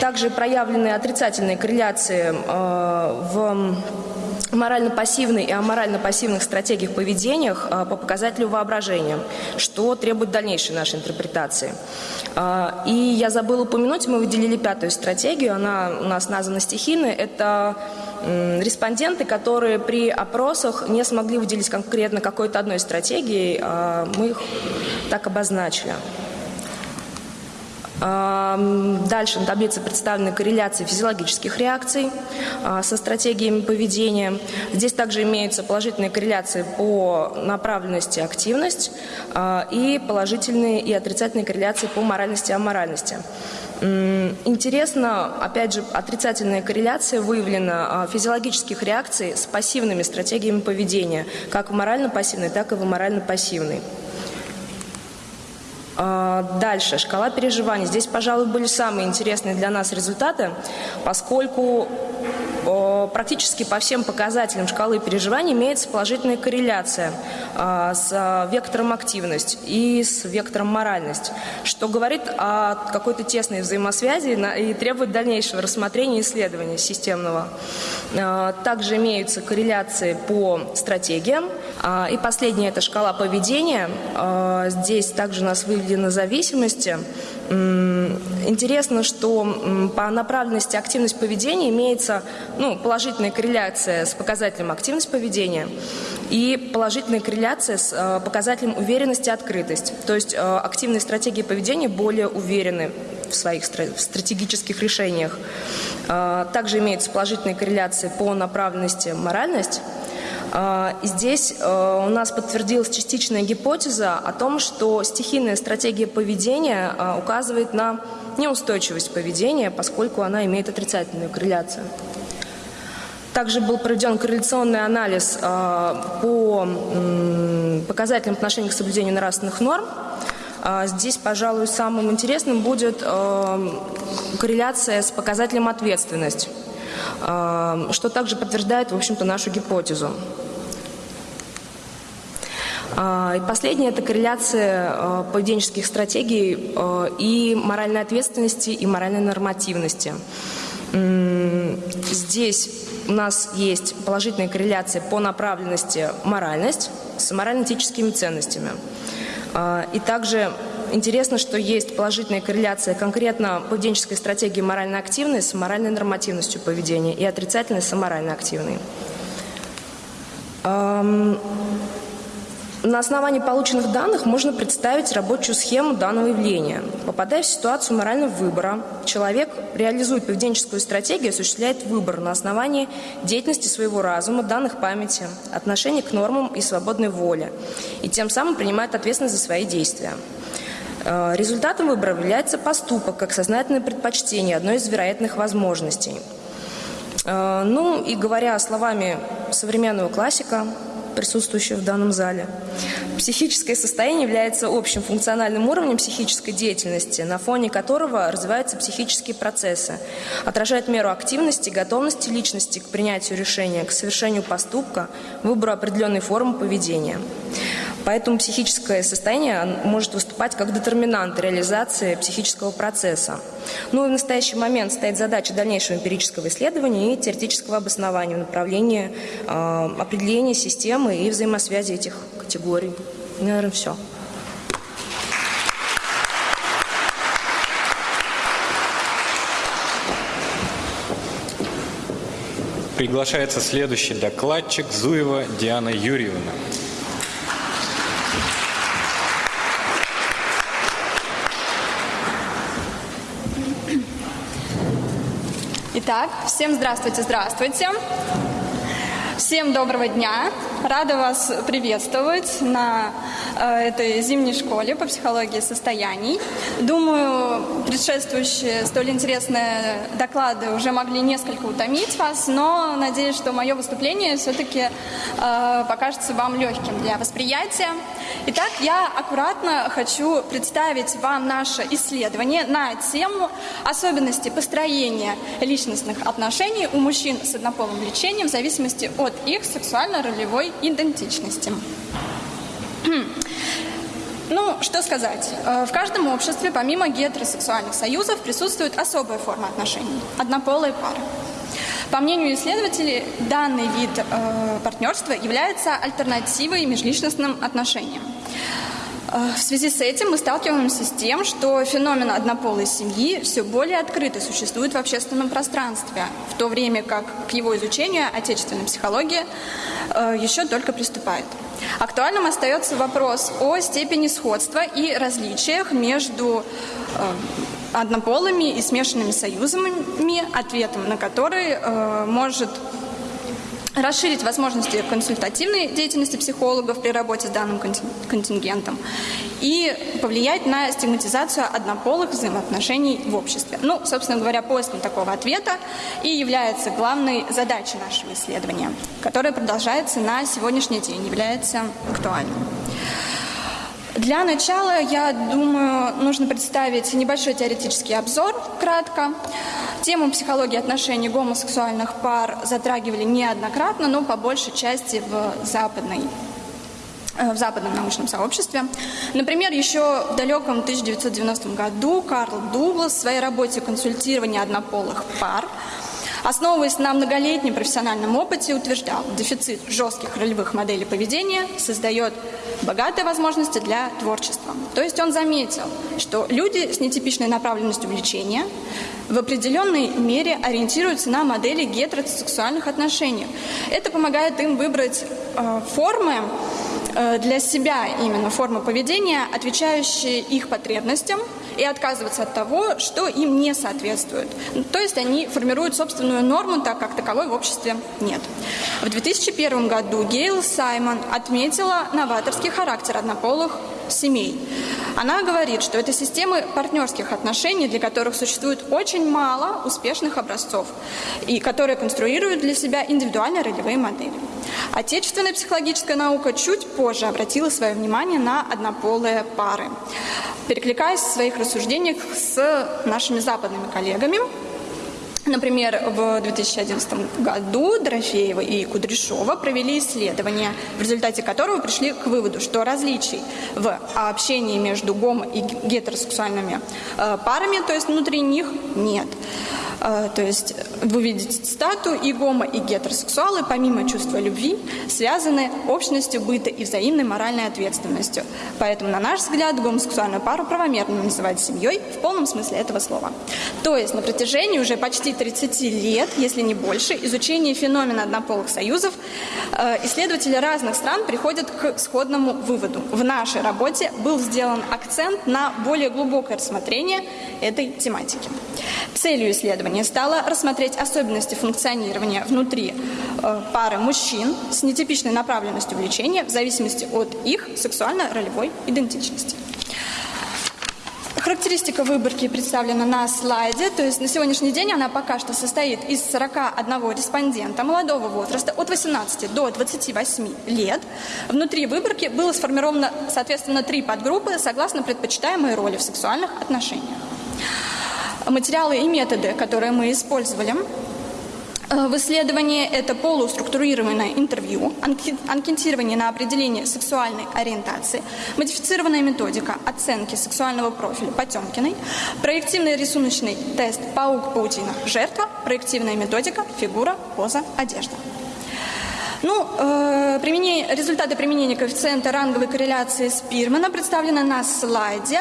Также проявлены отрицательные корреляции а, в морально-пассивной и аморально-пассивных стратегиях поведениях по показателю воображения, что требует дальнейшей нашей интерпретации. И я забыла упомянуть, мы выделили пятую стратегию, она у нас названа стихийной, это респонденты, которые при опросах не смогли выделить конкретно какой-то одной стратегии, мы их так обозначили. Дальше на таблице представлены корреляции физиологических реакций а, со стратегиями поведения. Здесь также имеются положительные корреляции по направленности активность а, и положительные и отрицательные корреляции по моральности и аморальности. Интересно, опять же, отрицательная корреляция выявлена а, физиологических реакций с пассивными стратегиями поведения, как в морально-пассивной, так и в морально-пассивной. А, дальше, шкала переживаний. Здесь, пожалуй, были самые интересные для нас результаты, поскольку практически по всем показателям шкалы переживаний имеется положительная корреляция а, с а, вектором активность и с вектором моральность, что говорит о какой-то тесной взаимосвязи и требует дальнейшего рассмотрения исследования системного. Также имеются корреляции по стратегиям. И последняя – это шкала поведения. Здесь также у нас выведены зависимости. Интересно, что по направленности активность поведения имеется ну, положительная корреляция с показателем активность поведения и положительная корреляция с э, показателем уверенность и открытость. То есть активные стратегии поведения более уверены в своих стратегических решениях. Также имеются положительные корреляции по направленности моральность а, здесь э, у нас подтвердилась частичная гипотеза о том, что стихийная стратегия поведения э, указывает на неустойчивость поведения, поскольку она имеет отрицательную корреляцию. Также был проведен корреляционный анализ э, по показателям отношения к соблюдению нравственных норм. А, здесь, пожалуй, самым интересным будет корреляция с показателем ответственность, что также подтверждает, в общем-то, нашу гипотезу. А, и последнее – это корреляция а, поведенческих стратегий а, и моральной ответственности, и моральной нормативности. Здесь у нас есть положительная корреляция по направленности моральность с морально-этическими ценностями. И также интересно, что есть положительная корреляция конкретно поведенческой стратегии морально активной с моральной нормативностью поведения и отрицательной с аморально активной. На основании полученных данных можно представить рабочую схему данного явления. Попадая в ситуацию морального выбора, человек реализует поведенческую стратегию, осуществляет выбор на основании деятельности своего разума, данных памяти, отношения к нормам и свободной воле, и тем самым принимает ответственность за свои действия. Э, результатом выбора является поступок, как сознательное предпочтение, одной из вероятных возможностей. Э, ну и говоря словами современного классика, присутствующего в данном зале. Психическое состояние является общим функциональным уровнем психической деятельности, на фоне которого развиваются психические процессы, отражает меру активности, готовности личности к принятию решения, к совершению поступка, выбору определенной формы поведения. Поэтому психическое состояние может выступать как детерминант реализации психического процесса. Ну и в настоящий момент стоит задача дальнейшего эмпирического исследования и теоретического обоснования в направлении э, определения системы и взаимосвязи этих категорий. Наверное, все. Приглашается следующий докладчик Зуева Диана Юрьевна. Итак, всем здравствуйте, здравствуйте. Всем доброго дня. Рада вас приветствовать на э, этой зимней школе по психологии состояний. Думаю, предшествующие столь интересные доклады уже могли несколько утомить вас, но надеюсь, что мое выступление все-таки э, покажется вам легким для восприятия. Итак, я аккуратно хочу представить вам наше исследование на тему особенности построения личностных отношений у мужчин с однополым влечением в зависимости от их сексуально-ролевой идентичности. Ну, что сказать. Э, в каждом обществе, помимо гетеросексуальных союзов, присутствует особая форма отношений – однополые пары. По мнению исследователей, данный вид э, партнерства является альтернативой межличностным отношениям. Э, в связи с этим мы сталкиваемся с тем, что феномен однополой семьи все более открыто существует в общественном пространстве, в то время как к его изучению отечественная психология э, еще только приступает. Актуальным остается вопрос о степени сходства и различиях между э, однополыми и смешанными союзами, ответом на который может расширить возможности консультативной деятельности психологов при работе с данным контингентом и повлиять на стигматизацию однополых взаимоотношений в обществе. Ну, собственно говоря, поиском такого ответа и является главной задачей нашего исследования, которое продолжается на сегодняшний день, является актуальным. Для начала, я думаю, нужно представить небольшой теоретический обзор, кратко. Тему психологии отношений гомосексуальных пар затрагивали неоднократно, но по большей части в западной э, в западном научном сообществе. Например, еще в далеком 1990 году Карл Дуглас в своей работе «Консультирование однополых пар» основываясь на многолетнем профессиональном опыте, утверждал, дефицит жестких ролевых моделей поведения создает богатые возможности для творчества. То есть он заметил, что люди с нетипичной направленностью влечения в определенной мере ориентируются на модели гетеросексуальных отношений. Это помогает им выбрать э, формы э, для себя именно формы поведения, отвечающие их потребностям, и отказываться от того, что им не соответствует. То есть они формируют собственную норму, так как таковой в обществе нет. В 2001 году Гейл Саймон отметила новаторский характер однополых семей. Она говорит, что это системы партнерских отношений, для которых существует очень мало успешных образцов, и которые конструируют для себя индивидуальные ролевые модели. Отечественная психологическая наука чуть позже обратила свое внимание на однополые пары. Перекликаясь в своих рассуждениях с нашими западными коллегами, Например, в 2011 году Дорофеева и Кудряшова провели исследование, в результате которого пришли к выводу, что различий в общении между гомо- и гетеросексуальными э, парами, то есть внутри них, нет. Э, то есть вы видите цитату, и гомо, и гетеросексуалы, помимо чувства любви, связаны общностью быта и взаимной моральной ответственностью. Поэтому, на наш взгляд, гомосексуальную пару правомерно называть семьей в полном смысле этого слова. То есть на протяжении уже почти 30 лет, если не больше, изучения феномена однополых союзов, э, исследователи разных стран приходят к сходному выводу. В нашей работе был сделан акцент на более глубокое рассмотрение этой тематики. Целью исследования стало рассмотреть особенности функционирования внутри э, пары мужчин с нетипичной направленностью влечения в зависимости от их сексуально-ролевой идентичности. Характеристика выборки представлена на слайде, то есть на сегодняшний день она пока что состоит из 41 респондента молодого возраста от 18 до 28 лет. Внутри выборки было сформировано, соответственно, три подгруппы согласно предпочитаемой роли в сексуальных отношениях. Материалы и методы, которые мы использовали Э, в исследовании это полуструктурированное интервью, анкетирование на определение сексуальной ориентации, модифицированная методика оценки сексуального профиля Потемкиной, проективный рисуночный тест «Паук-паутина. Жертва», проективная методика «Фигура, поза, одежда». Ну, э, применение, результаты применения коэффициента ранговой корреляции Спирмана представлены на слайде.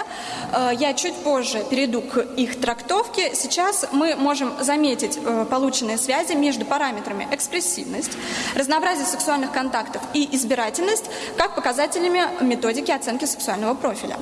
Э, я чуть позже перейду к их трактовке. Сейчас мы можем заметить э, полученные связи между параметрами экспрессивность, разнообразие сексуальных контактов и избирательность как показателями методики оценки сексуального профиля.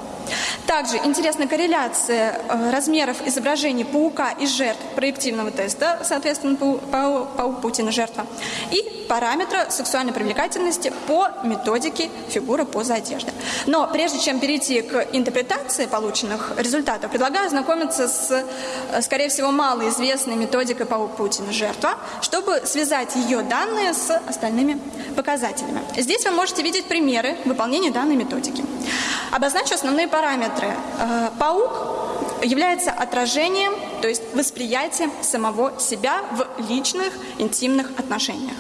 Также интересна корреляция э, размеров изображений паука и жертв проективного теста, соответственно, паук Путина жертва, и параметра сексуальной привлекательности по методике фигуры поза одежды. Но прежде чем перейти к интерпретации полученных результатов, предлагаю ознакомиться с, э, скорее всего, малоизвестной методикой Паук Путина жертва, чтобы связать ее данные с остальными показателями. Здесь вы можете видеть примеры выполнения данной методики. Обозначу основные параметры. Э, паук является отражением, то есть восприятием самого себя в личных, интимных отношениях.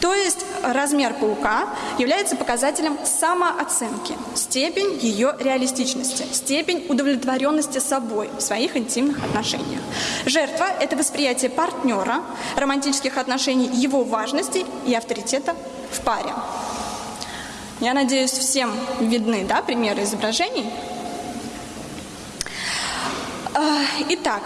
То есть размер паука является показателем самооценки, степень ее реалистичности, степень удовлетворенности собой в своих интимных отношениях. Жертва – это восприятие партнера, романтических отношений, его важности и авторитета в паре. Я надеюсь, всем видны да, примеры изображений. А, итак,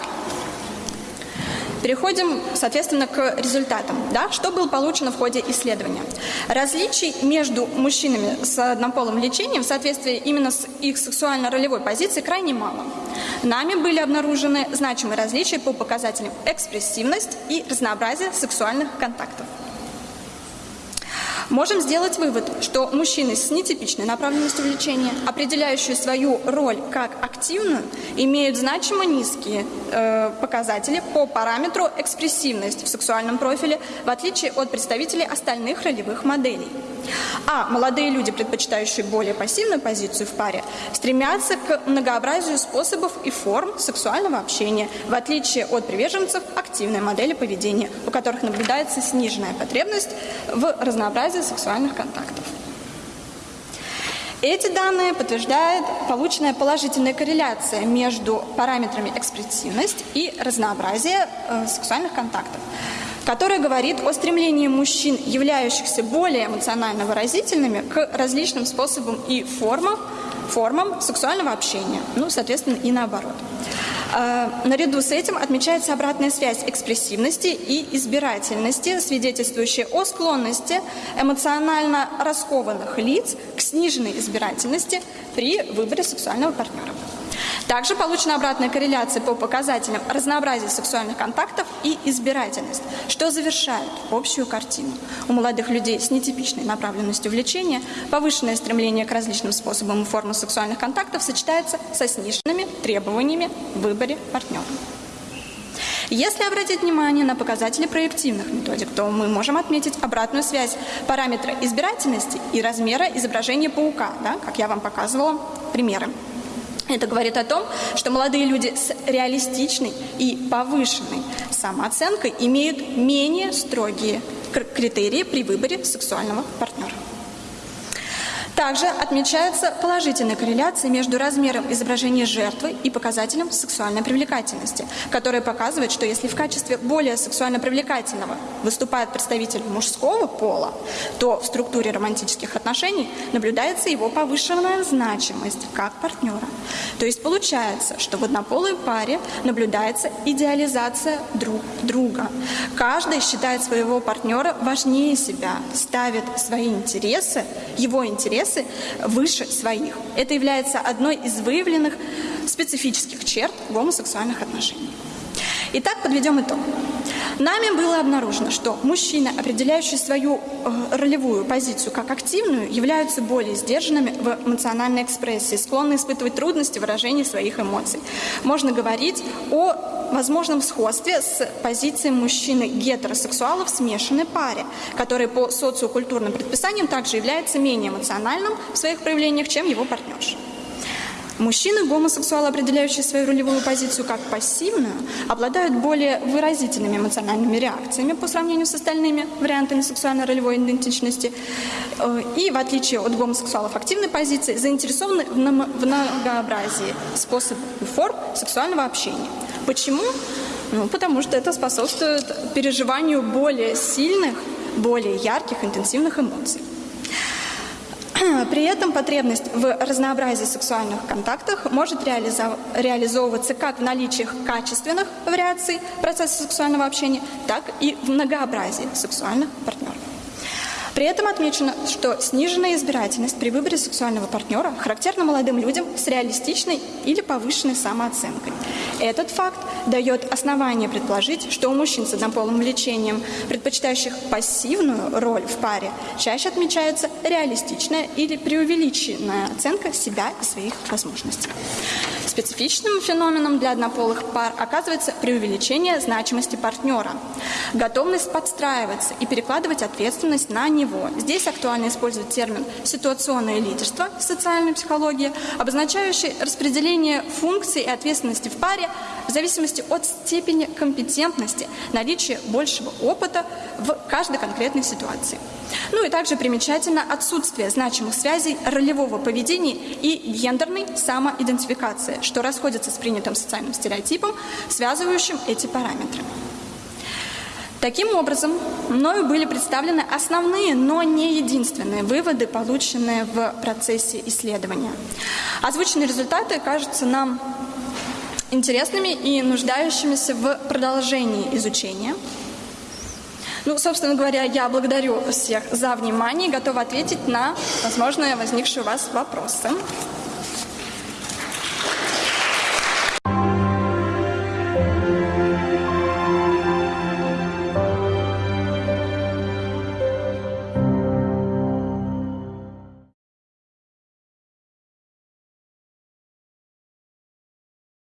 Переходим, соответственно, к результатам. Да? Что было получено в ходе исследования? Различий между мужчинами с однополым лечением в соответствии именно с их сексуально-ролевой позицией крайне мало. Нами были обнаружены значимые различия по показателям экспрессивность и разнообразие сексуальных контактов. Можем сделать вывод, что мужчины с нетипичной направленностью влечения, определяющие свою роль как активную, имеют значимо низкие э, показатели по параметру экспрессивность в сексуальном профиле, в отличие от представителей остальных ролевых моделей. А молодые люди, предпочитающие более пассивную позицию в паре, стремятся к многообразию способов и форм сексуального общения, в отличие от приверженцев активной модели поведения, у которых наблюдается сниженная потребность в разнообразии сексуальных контактов. Эти данные подтверждают полученная положительная корреляция между параметрами экспрессивность и разнообразие э, сексуальных контактов которая говорит о стремлении мужчин, являющихся более эмоционально выразительными, к различным способам и формам, формам сексуального общения. Ну, соответственно, и наоборот. А, наряду с этим отмечается обратная связь экспрессивности и избирательности, свидетельствующая о склонности эмоционально раскованных лиц к сниженной избирательности при выборе сексуального партнера. Также получена обратная корреляция по показателям разнообразия сексуальных контактов и избирательность, что завершает общую картину. У молодых людей с нетипичной направленностью влечения повышенное стремление к различным способам и формам сексуальных контактов сочетается со сниженными требованиями в выборе партнера. Если обратить внимание на показатели проективных методик, то мы можем отметить обратную связь параметра избирательности и размера изображения паука, да, как я вам показывала примеры. Это говорит о том, что молодые люди с реалистичной и повышенной самооценкой имеют менее строгие критерии при выборе сексуального партнера. Также отмечается положительная корреляция между размером изображения жертвы и показателем сексуальной привлекательности, которая показывает, что если в качестве более сексуально привлекательного выступает представитель мужского пола, то в структуре романтических отношений наблюдается его повышенная значимость как партнера. То есть получается, что в однополой паре наблюдается идеализация друг друга. Каждый считает своего партнера важнее себя, ставит свои интересы, его интересы интересы выше своих. Это является одной из выявленных специфических черт гомосексуальных отношений. Итак, подведем итог. Нами было обнаружено, что мужчины, определяющие свою э, ролевую позицию как активную, являются более сдержанными в эмоциональной экспрессии, склонны испытывать трудности в выражении своих эмоций. Можно говорить о возможном сходстве с позицией мужчины гетеросексуала в смешанной паре, который по социокультурным предписаниям также является менее эмоциональным в своих проявлениях, чем его партнерша. Мужчины, гомосексуалы, определяющие свою ролевую позицию как пассивную, обладают более выразительными эмоциональными реакциями по сравнению с остальными вариантами сексуально-ролевой идентичности. Э, и, в отличие от гомосексуалов активной позиции, заинтересованы в многообразии способов и форм сексуального общения. Почему? Ну, потому что это способствует переживанию более сильных, более ярких, интенсивных эмоций. (clears throat) При этом потребность в разнообразии сексуальных контактов может реализовываться как в наличии качественных вариаций процесса сексуального общения, так и в многообразии сексуальных партнеров. При этом отмечено, что сниженная избирательность при выборе сексуального партнера характерна молодым людям с реалистичной или повышенной самооценкой. Этот факт дает основание предположить, что у мужчин с однополым влечением, предпочитающих пассивную роль в паре, чаще отмечается реалистичная или преувеличенная оценка себя и своих возможностей. Специфичным феноменом для однополых пар оказывается преувеличение значимости партнера, готовность подстраиваться и перекладывать ответственность на него. Здесь актуально использовать термин «ситуационное лидерство» в социальной психологии, обозначающий распределение функций и ответственности в паре в зависимости от степени компетентности, наличия большего опыта в каждой конкретной ситуации. Ну и также примечательно отсутствие значимых связей ролевого поведения и гендерной самоидентификации, что расходится с принятым социальным стереотипом, связывающим эти параметры. Таким образом, мною были представлены основные, но не единственные выводы, полученные в процессе исследования. Озвученные результаты кажутся нам интересными и нуждающимися в продолжении изучения – ну, собственно говоря, я благодарю всех за внимание и готова ответить на возможные возникшие у вас вопросы.